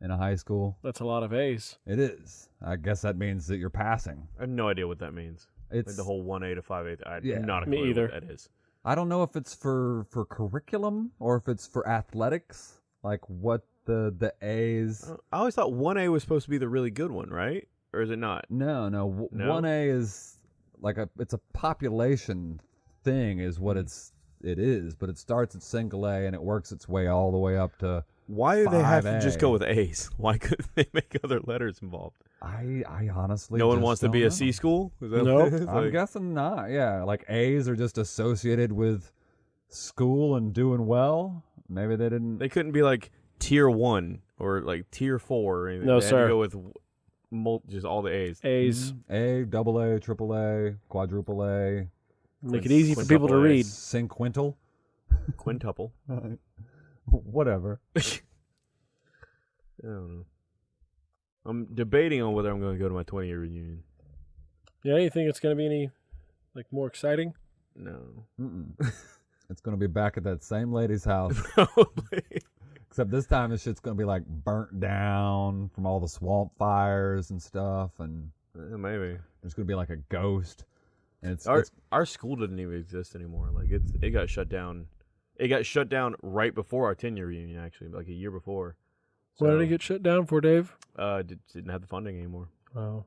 in a high school. That's a lot of A's. It is. I guess that means that you're passing. I have no idea what that means. It's Like the whole one A to five A. I Yeah. not a Me either. What that is. I don't know if it's for for curriculum or if it's for athletics. Like what the the A's. Uh, I always thought one A was supposed to be the really good one, right? Or is it not? No, no. No? One A is like a it's a population thing is what Hmm. it's it is, but it starts at single A and it works its way all the way up to Why do they have to just 5A. go with A's? Why couldn't they make other letters involved? I I honestly no one just wants to don't be know. a C school. Is that Nope. it's I'm like- guessing not. Yeah, like A's are just associated with school and doing well. Maybe they didn't. They couldn't be like tier one or like tier four or anything. No, they Had sir. to go with mul- just all the A's. A's. Mhm. A, double A, triple A, quadruple A, Make it easy for people to A. read. cinquintal, Quintuple. whatever. I don't know. I'm debating on whether I'm going to go to my 20 year reunion. Yeah, you think it's gonna be any like more exciting? No. Mm-mm. it's gonna be back at that same lady's house, Probably. Except this time this shit's gonna be like burnt down from all the swamp fires and stuff, and Eh, Maybe. there's gonna be like a ghost. And it's, Our it's our school didn't even exist anymore. Like it's it got shut down. It got shut down right before our 10 year reunion, actually, like a year before. What did So, it get shut down for, Dave? Uh, did, didn't have the funding anymore. Oh,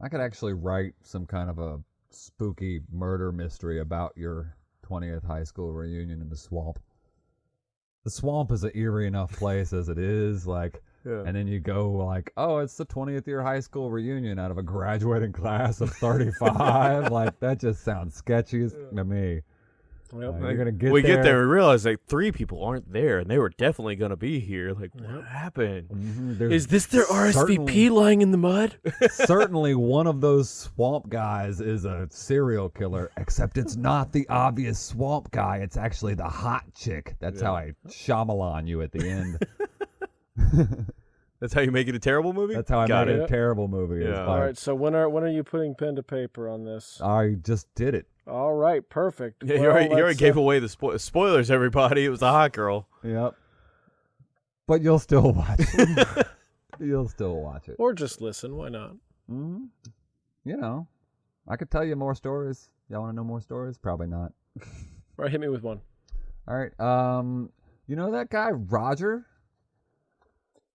I could actually write some kind of a spooky murder mystery about your 20th high school reunion in the swamp. The swamp is an eerie enough place as it is, like, Yeah. and then you go like, oh, it's the 20th year high school reunion out of a graduating class of 35. like that just sounds sketchy as- to me. Yep. Like, you're gonna get we there. get there and realize like three people aren't there, and they were definitely gonna be here. Like, what happened? Mhm, Is this their RSVP lying in the mud? certainly one of those swamp guys is a serial killer, except it's not the obvious swamp guy. It's actually the hot chick. That's how I Shyamalan you at the end. That's how you make it a terrible movie. That's how I Got made it. it a terrible movie. It's Yeah. All like, right. So when are when are you putting pen to paper on this? I just did it. All right. Perfect. Yeah, you already, you already let's, gave uh, away the spo- spoilers. Everybody, it was a hot girl. Yep. But you'll still watch it. you'll still watch it. or just listen. Why not? hmm You know, I could tell you more stories. Y'all want to know more stories? Probably not. All right. Hit me with one. All right. Um, you know that guy Roger,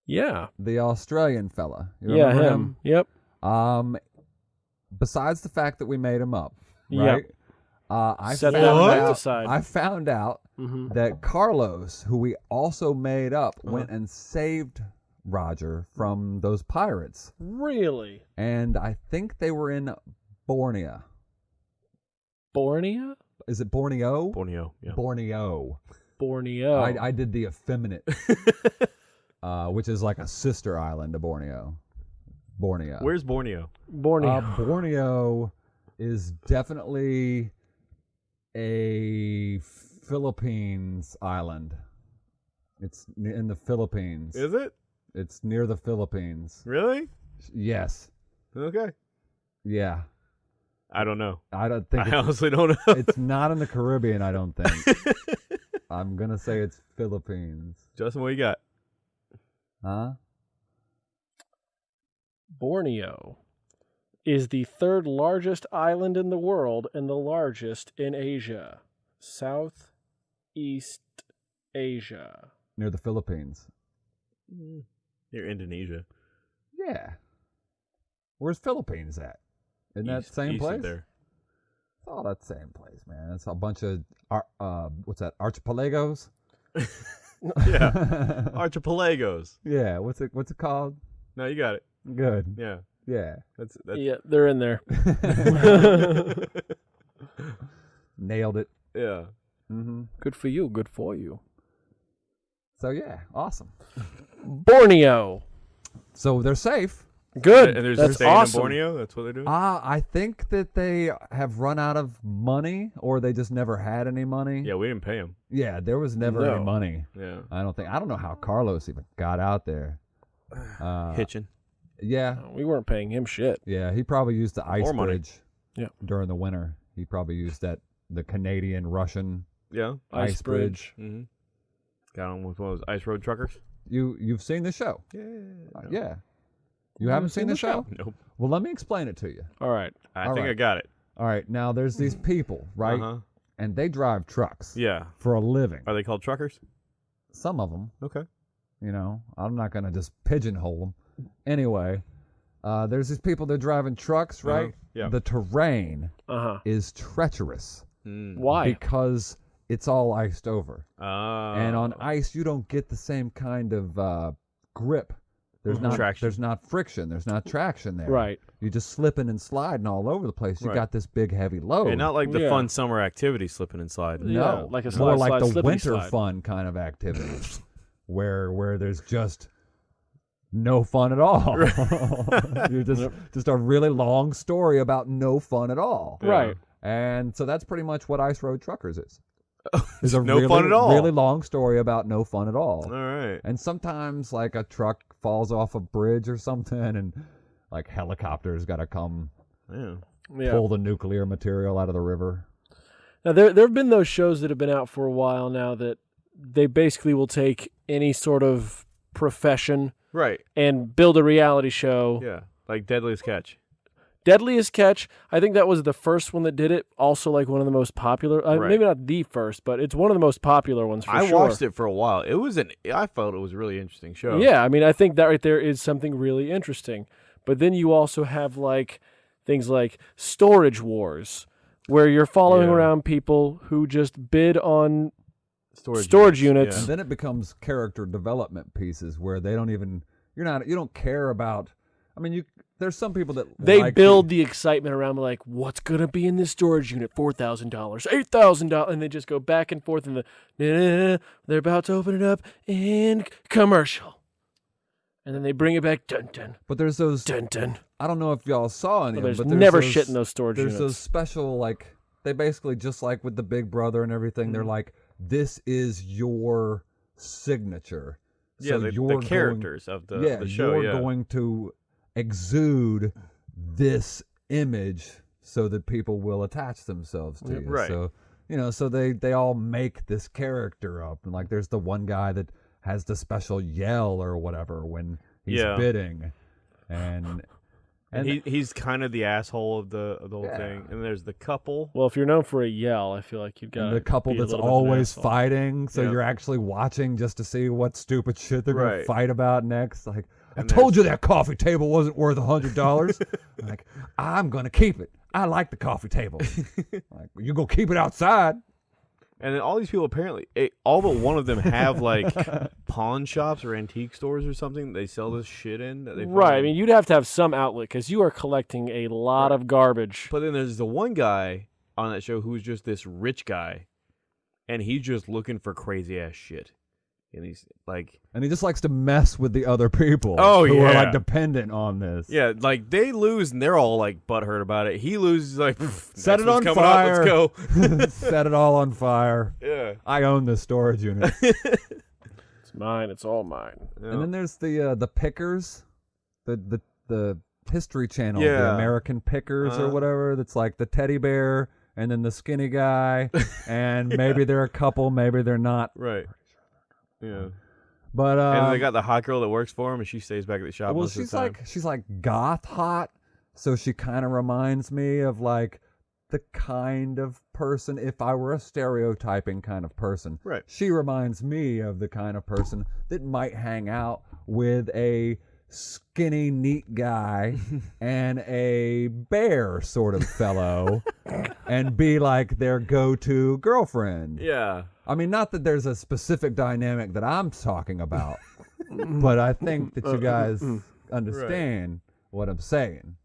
Yeah. the Australian fella. You yeah. remember Him. Yep. Um, besides the fact that we made him up, Yep. right? Uh, I Set found that out. aside. I found out hmm that Carlos, who we also made up, Uh-huh. went and saved Roger from those pirates, Really? and I think they were in Borneo. Borneo? Is it Borneo? Borneo. Yeah. Borneo. Borneo. I, I did the effeminate, uh, which is like a sister island to Borneo. Borneo. Where's Borneo? Borneo. Uh, Borneo is definitely a Philippines island. It's in the Philippines. Is it It's near the Philippines. really? Yes. Okay. Yeah. I don't know. I don't think I honestly don't know. it's not in the Caribbean. I don't think. I'm gonna say it's Philippines. Justin, what you got? Huh? Borneo is the third largest island in the world and the largest in Asia. Southeast Asia. Near the Philippines. Near Indonesia. Yeah. Where's Philippines at? In that East- same east place? There. It's all that same place, man. It's a bunch of uh, what's that? Archipelagos. Yeah. Archipelagos. yeah. What's it? What's it called? No, you got it. Good. Yeah. Yeah. That's that's Yeah, they're in there. Nailed it. yeah. hmm Good for you. Good for you. So yeah, awesome. Borneo. So they're safe. Good. And there's That's staying awesome. in Borneo. That's what they're doing. Uh, I think that they have run out of money, or they just never had any money. yeah, we didn't pay him. Yeah, there was never No. any money. Yeah. I don't think. I don't know how Carlos even got out there. Uh, Hitching. yeah, We weren't paying him shit. yeah. He probably used the ice More money. bridge. Yeah. During the winter, he probably used that the Canadian Russian Yeah. ice, bridge. Mm-hmm. Got on with one of those ice road truckers. You you've seen the show? Yeah. Uh, yeah. You haven't seen the show? Nope. Well, let me explain it to you. All right. I All think I got it. All right. Now there's these people, right? Uh-huh. And they drive trucks Yeah. for a living. Are they called truckers? Some of them. Okay. You know, I'm not going to just pigeonhole them. Anyway, uh, there's these people that are driving trucks, right? Uh-huh. Yeah. The terrain Uh huh. is treacherous Mm. Why? because it's all iced over. Uh, and on ice you don't get the same kind of uh, grip. There's mm-hmm. not Traction. there's not friction. There's not traction there. Right. You're just slipping and sliding all over the place. You Right. got this big heavy load. and not like the Yeah. fun summer activity slipping and sliding. Yeah, no, like a more like slide, the winter slide. fun kind of activity, where where there's just no fun at all. You're just just a really long story about no fun at all. Yeah. Right. And so that's pretty much what Ice Road Truckers is. Is a no really, fun at all. Really long story about no fun at all. All right. And sometimes like a truck falls off a bridge or something and like helicopters got to come Yeah. Yeah. pull the nuclear material out of the river. Now there there have been those shows that have been out for a while now that they basically will take any sort of profession Right. and build a reality show. Yeah. Like Deadliest Catch. Deadliest Catch, I think that was the first one that did it. Also, like one of the most popular. Uh, Right. Maybe not the first, but it's one of the most popular ones for sure. I sure. watched it for a while. It was an. I felt it was a really interesting show. Yeah, I mean, I think that right there is something really interesting. But then you also have like things like Storage Wars, where you're following Yeah. around people who just bid on Storage, Storage units. And then it becomes character development pieces where they don't even you're not you don't care about I mean you there's some people that they like build the excitement around like what's gonna be in this storage unit four thousand dollars eight thousand dollars and they just go back and forth and the "Nah, they're about to open it up and commercial and then they bring it back dun dun but there's those dun dun I don't know if y'all saw any Well, there's them, but never those, shit in those storage units. There's units those special like they basically just like with the Big Brother and everything. They're Mm-hmm. like this is your signature. Yeah, so the, you're the going- characters of the, yeah, the show. you're yeah. going to exude this image so that people will attach themselves to you. Right. So you know, so they they all make this character up, and like there's the one guy that has the special yell or whatever when he's Yeah. bidding, and and and he, he's kind of the asshole of the of the whole Yeah. thing. And there's the couple. well if you're known for a yell i feel like you've got the couple be that's little bit of an always fighting, so Yeah. you're actually watching just to see what stupid shit they're gonna fight about next. Like, I told you that coffee table wasn't worth a hundred dollars. like, I'm gonna keep it. I like the coffee table. like, you gonna keep it outside? And then all these people apparently, eh, all but one of them have like pawn shops or antique stores or something. They sell this shit in. That they right i mean you'd have to have some outlet because you are collecting a lot Right. of garbage But then there's the one guy on that show who's just this rich guy, and he's just looking for crazy ass shit. And he's like, And he just likes to mess with the other people. Oh, who are like dependent on this. yeah, like they lose and they're all like butthurt about it. He loses like, Set it on coming up, fire." let's go. Set it all on fire. Yeah. I own this storage unit. it's mine it's all mine And then there's the uh, the pickers, the the the History Channel, the American Pickers or Uh-huh. whatever. That's like the teddy bear and then the skinny guy, and maybe they're a couple, maybe they're not. right. Yeah. But uh, and they got the hot girl that works for him, and she stays back at the shop well, she's of the time. like she's like goth hot, so she kind of reminds me of like the kind of person if I were a stereotyping kind of person. Right. She reminds me of the kind of person that might hang out with a skinny, neat guy and a bear sort of fellow and be like their go to girlfriend. yeah. I mean, not that there's a specific dynamic that I'm talking about, but I think that you guys understand what I'm saying.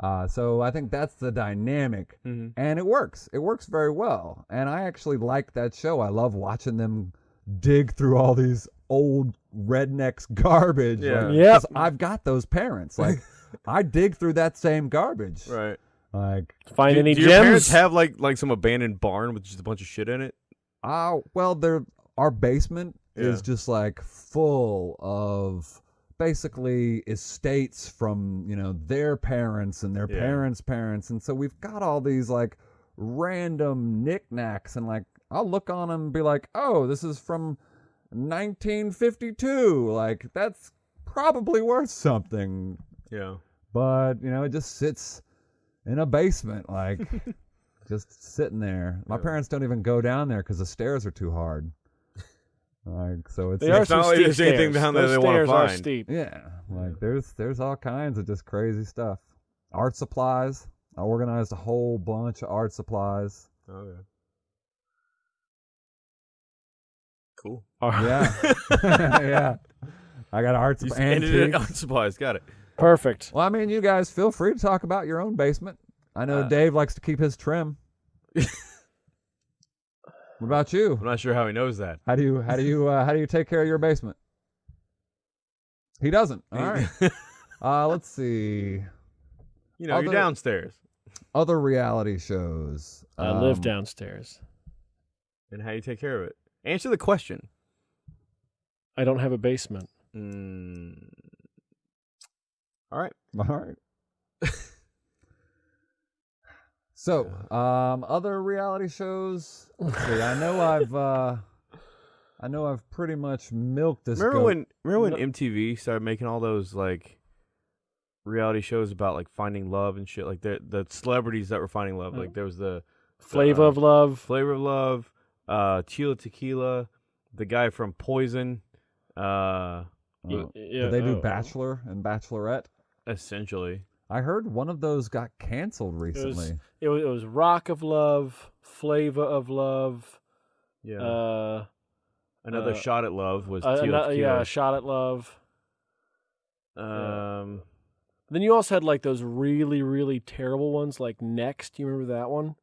Uh, so I think that's the dynamic, Mhm. and it works. It works very well, and I actually like that show. I love watching them dig through all these old rednecks garbage. Yeah. like, Yep. 'cause I've got those parents. Like, I dig through that same garbage. Right. Like, find do, any do your parents gems have like like some abandoned barn with just a bunch of shit in it? Uh, well, there our basement is just like full of basically estates from you know their parents and their Yeah. parents' parents, and so we've got all these like random knickknacks, and like I'll look on them and be like, oh, this is from 1952, like that's probably worth something, Yeah. but you know it just sits in a basement like just sitting there. My Yeah. parents don't even go down there because the stairs are too hard. Like so it's they are It's some not like there's anything stairs. down there Those they wanna stairs are steep. Yeah like there's there's all kinds of just crazy stuff. Art supplies. I organized a whole bunch of art supplies. Oh, okay. Cool. Yeah, yeah. I got arts You of just ended it antiques. supplies. Got it. Perfect. Well, I mean, you guys feel free to talk about your own basement. I know Uh, Dave likes to keep his trim. what about you? I'm not sure how he knows that. How do you how do you uh, how do you take care of your basement? He doesn't. All right. Uh, let's see. you know, Other- you're downstairs. Other reality shows. I live Um, downstairs. And how you take care of it. Answer the question. I don't have a basement. Mm. All right. All right. so, um, other reality shows. Let's see. I know I've, uh, I know I've pretty much milked this. Remember goat. when remember No- when MTV started making all those like reality shows about like finding love and shit like the the celebrities that were finding love. Oh. Like there was the Flavor uh, of Love. Flavor of Love, uh Tila Tequila, the guy from Poison, uh Uh, yeah, did they do oh. Bachelor and Bachelorette? essentially. I heard one of those got canceled recently. It was, it was Rock of Love, Flavor of Love. Yeah. Uh, Another uh, shot at love was uh, Tila ano- yeah, Shot at Love. Um Then you also had like those really, really terrible ones, like Next. You remember that one?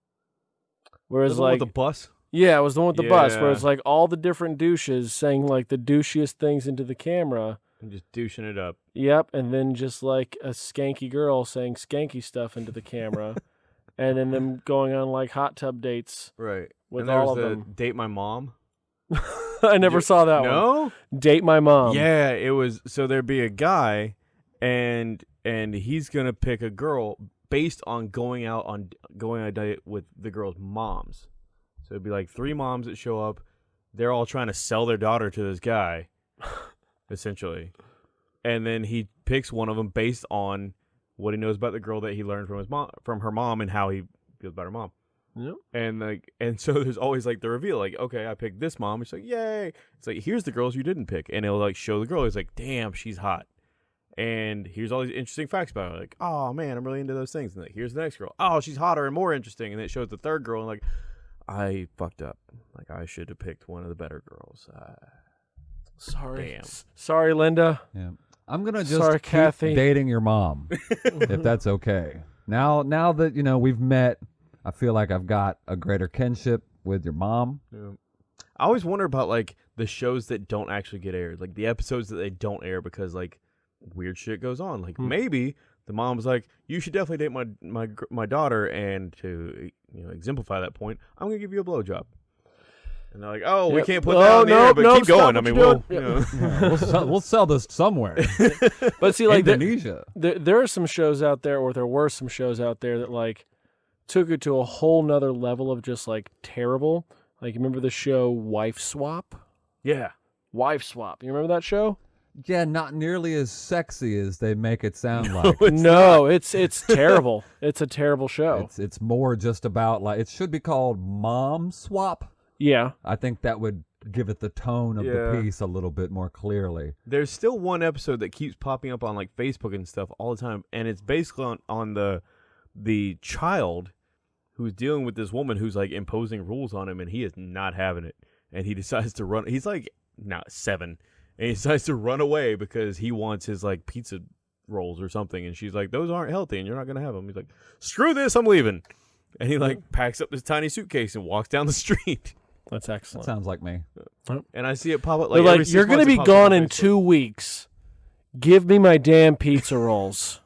Whereas the one like with the bus? Yeah, it was the one with the bus where it's like all the different douches saying like the douchiest things into the camera. And just douching it up. Yep, and then just like a skanky girl saying skanky stuff into the camera, and then them going on like hot tub dates Right. with and there all was of the them. date my mom. I never You- saw that one. no? Date my mom. yeah, it was so there'd be a guy and and he's going to pick a girl based on going out on going on a date with the girl's moms. So it'd be like three moms that show up. They're all trying to sell their daughter to this guy essentially. And then he picks one of them based on what he knows about the girl that he learned from his mom from her mom and how he feels about her mom. Yep. And like, and so there's always like the reveal, like, okay, I picked this mom. It's like, yay! It's like, here's the girls you didn't pick, and it'll like show the girl. It's like, damn, she's hot. And here's all these interesting facts about her. Like, oh man, I'm really into those things. And like, here's the next girl. Oh, she's hotter and more interesting. And then it shows the third girl, and like, I fucked up. Like, I should have picked one of the better girls. Uh, Sorry. Damn. S- Sorry, Linda. Yeah. I'm gonna just Sorry, keep Kathy. dating your mom, if that's okay. Now, now that you know we've met, I feel like I've got a greater kinship with your mom. Yeah. I always wonder about like the shows that don't actually get aired, like the episodes that they don't air because like weird shit goes on. Like Hmm. maybe the mom's like, "You should definitely date my my my daughter," and to you know exemplify that point, I'm gonna give you a blowjob. And they're like, "Oh, we can't put Oh, that on the air, nope, but nope, keep stop going." I mean, we'll, you know, Yeah, we'll, sell, we'll sell this somewhere. But see, like there, Indonesia. there, there are some shows out there, or there were some shows out there that like took it to a whole nother level of just like terrible. Like, remember the show Wife Swap? yeah, Wife Swap. You remember that show? Yeah, not nearly as sexy as they make it sound like. It's no, it's it's terrible. It's a terrible show. It's it's more just about like it should be called mom swap. yeah. I think that would give it the tone of Yeah. the piece a little bit more clearly. there's still one episode that keeps popping up on like Facebook and stuff all the time, and it's basically on on the the child who's dealing with this woman who's like imposing rules on him, and he is not having it, and he decides to run. He's like not seven, and he decides to run away because he wants his like pizza rolls or something, and she's like, "Those aren't healthy, and you're not gonna have them." He's like, "Screw this, I'm leaving," and he like packs up this tiny suitcase and walks down the street. That's That excellent. sounds like me. And I see it pop up They're like, like, six you're going to months it be pops up gone on in Facebook." two weeks. Give me my damn pizza rolls.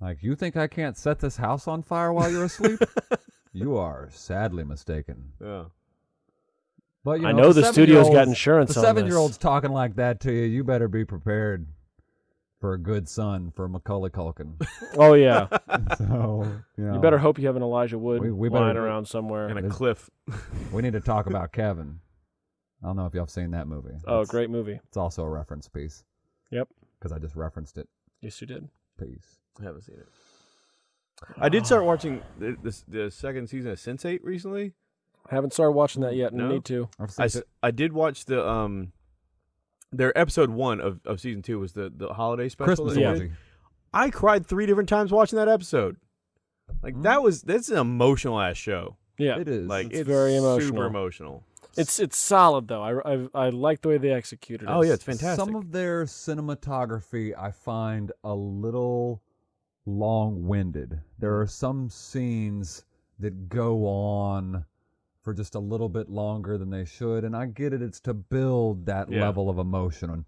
Like, you think I can't set this house on fire while you're asleep? you are sadly mistaken. Yeah. But you I know, know the studio's got seven-year-olds- insurance The seven-year-old's talking like that to you. You better be prepared for a good son for Macaulay Culkin. Oh yeah, so you, know, you better hope you have an Elijah Wood We- we better- lying around somewhere. And a There's- cliff. We need to talk about Kevin. I don't know if y'all have seen that movie. oh, It's- great movie. It's also a reference piece. Yep. Because I just referenced it. Yes, you did. Piece. I haven't seen it. I did start watching the, the, the second season of Sense8 recently. Haven't started watching that yet, and No? need to. I've I, seen s- I did watch the um their episode one of, of season two was the, the holiday special. Christmas that Yeah. I cried three different times watching that episode. Like Mm. that was that's an emotional ass show. Yeah, It is. Like It's it's, very super emotional. emotional. It's it's solid though. I, I, I like the way they executed it. Oh yeah, it's fantastic. Some of their cinematography I find a little long-winded. There are some scenes that go on for just a little bit longer than they should, and I get it. It's to build that Yeah. level of emotion.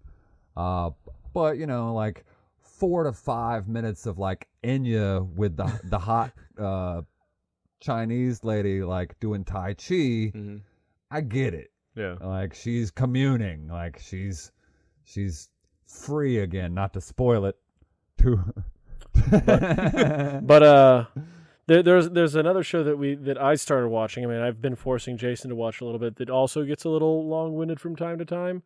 Uh, but you know, like four to five minutes of like Enya with the the hot uh, Chinese lady like doing Tai Chi. Mhm. I get it Yeah. like she's communing like she's she's free again not to spoil it too But uh, there, there's there's another show that we that I started watching. I mean, I've been forcing Jason to watch a little bit. That also gets a little long winded from time to time.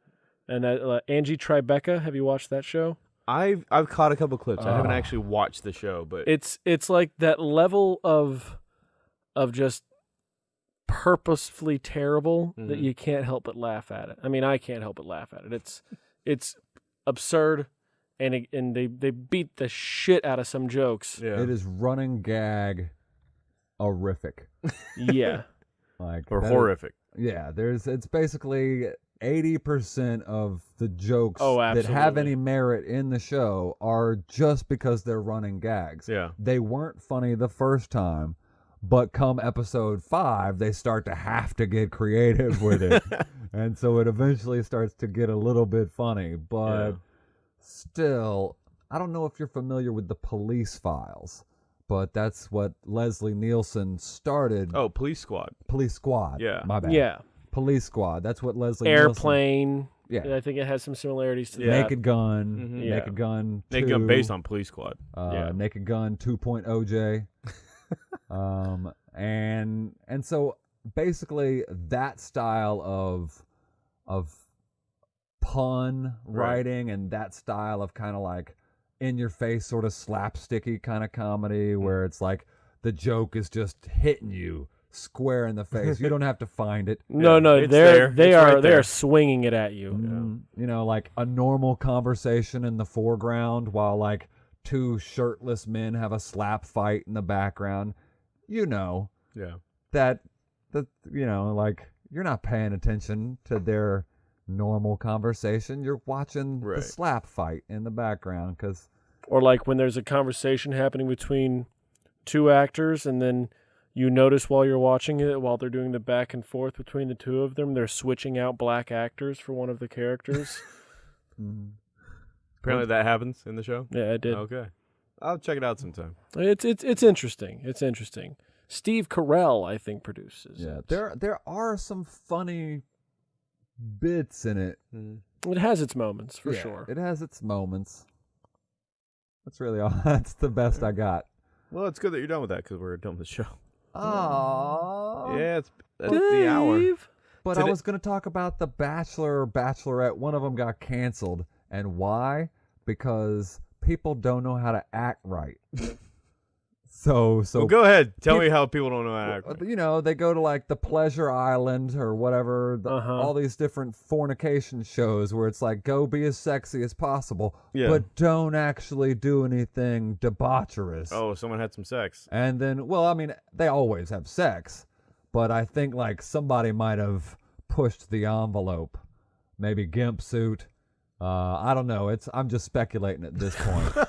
And that uh, Angie Tribeca. Have you watched that show? I've I've caught a couple clips. I haven't Oh. actually watched the show, but It's it's like that level of of just purposefully terrible that Mhm. you can't help but laugh at it. I mean, I can't help but laugh at it. It's it's absurd, and it, and they they beat the shit out of some jokes. yeah, it is running gag horrific yeah. like or that is- horrific. yeah there's it's basically 80% of the jokes Oh, that have any merit in the show are just because they're running gags Yeah, they weren't funny the first time but come episode five they start to have to get creative with it and so it eventually starts to get a little bit funny but Yeah. Still i don't know if you're familiar with the police files but that's what leslie nielsen started Oh, Police Squad. police squad Yeah. my bad Yeah. police squad that's what leslie Nielsen- Airplane. yeah I think it has some similarities to that. naked gun Mhm. Yeah. naked gun Naked gun based on Police Squad. uh, yeah. Naked Gun 2.0J. um, and and so basically that style of of pun Right. writing and that style of kind of like in your face sort of slapsticky kind of comedy Mm. where it's like the joke is just hitting you square in the face. you don't have to find it. No, Yeah, no, they're there. they It's are right they are swinging it at you. Mm, you know, like a normal conversation in the foreground while like two shirtless men have a slap fight in the background. You know Yeah, that that you know, like you're not paying attention to their normal conversation. You're watching the slap fight in the background because Or like when there's a conversation happening between two actors and then you notice while you're watching it while they're doing the back and forth between the two of them they're switching out black actors for one of the characters. Mm-hmm. apparently that happens in the show. yeah, it did. Okay, I'll check it out sometime. It's it's it's interesting. It's interesting. Steve Carell, I think, produces. yeah, it. there there are some funny bits in it hmm. it has its moments for Yeah, sure. It has its moments. That's really all. That's the best I got. Well, it's good that you're done with that because we're done with the show. Oh. yeah, it's that's the hour. Dave. But I Today- was going to talk about The Bachelor or Bachelorette. One of them got canceled. And why? Because people don't know how to act right. so, so well, go ahead. Tell peop- me how people don't know you know, they go to like the Pleasure Island or whatever, the, Uh-huh. all these different fornication shows where it's like, go be as sexy as possible, Yeah. but don't actually do anything debaucherous. Oh, someone had some sex. And then, well, I mean, they always have sex, but I think like somebody might have pushed the envelope. Maybe gimp suit. Uh, I don't know. It's I'm just speculating at this point.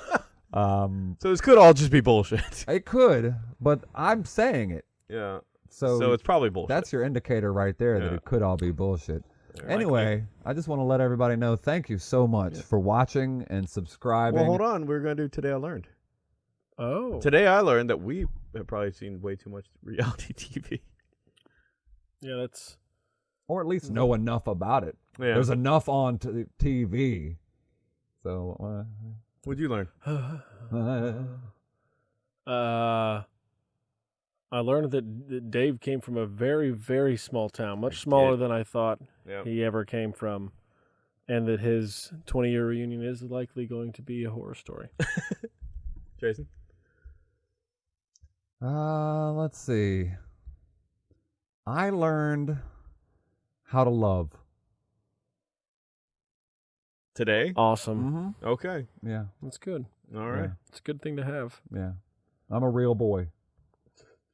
um, So this could all just be bullshit. it could, but I'm saying it. yeah. So, So, it's probably bullshit. that's your indicator right there that it could all be bullshit. Likely. Anyway, I just want to let everybody know. Thank you so much for watching and subscribing. Well, hold on. We're gonna do today. I learned. Oh. Today I learned that we have probably seen way too much reality TV. Yeah, that's or at least know enough about it. Yeah. There's enough on t- TV. So, uh, What'd you learn? Uh, I learned that that Dave came from a very, very small town, much smaller than I thought Yeah. he ever came from, and that his 20 year reunion is likely going to be a horror story. Jason. uh, let's see. I learned how to love. Today. Awesome. Mm-hmm. Okay. Yeah. That's good. All right. It's a good thing to have. Yeah. I'm a real boy.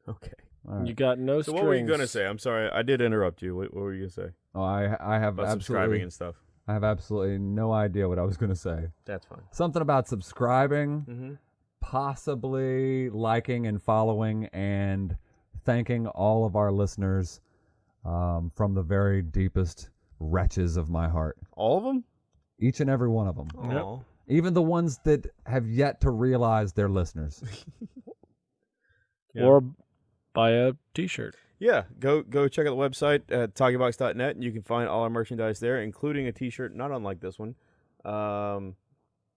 Okay. All right. You got no So strings. what were you gonna say? I'm sorry, I did interrupt you. What, what were you gonna say Oh, I I have about subscribing and stuff? I have absolutely no idea what I was going to say. That's fine. Something about subscribing, Mm-hmm. possibly liking and following, and thanking all of our listeners um, from the very deepest wretches of my heart. All of them? Each and every one of them. Yep. Even the ones that have yet to realize they're listeners. Yeah. Or buy a T-shirt. Yeah, go go check out the website at talkybox.net and you can find all our merchandise there, including a T-shirt not unlike this one. Um,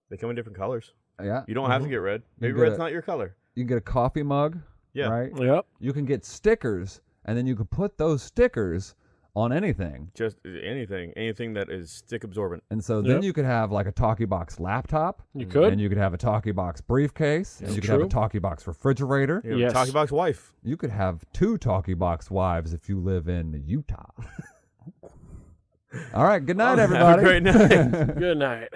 they come in different colors. yeah. You don't have to Mhm. get red. Maybe get red's a- not your color. You can get a coffee mug, Yeah. right? Yep. You can get stickers, and then you can put those stickers on anything. Just uh, anything, anything that is stick absorbent. And so then Yep. you could have like a Talkie Box laptop, You could. and you could have a Talkie Box briefcase, and you could have a true. Talkie Box refrigerator. You know, Yes. Talkie Box wife. You could have two Talkie Box wives if you live in Utah. All right, good night, Have a everybody. great night. Good night.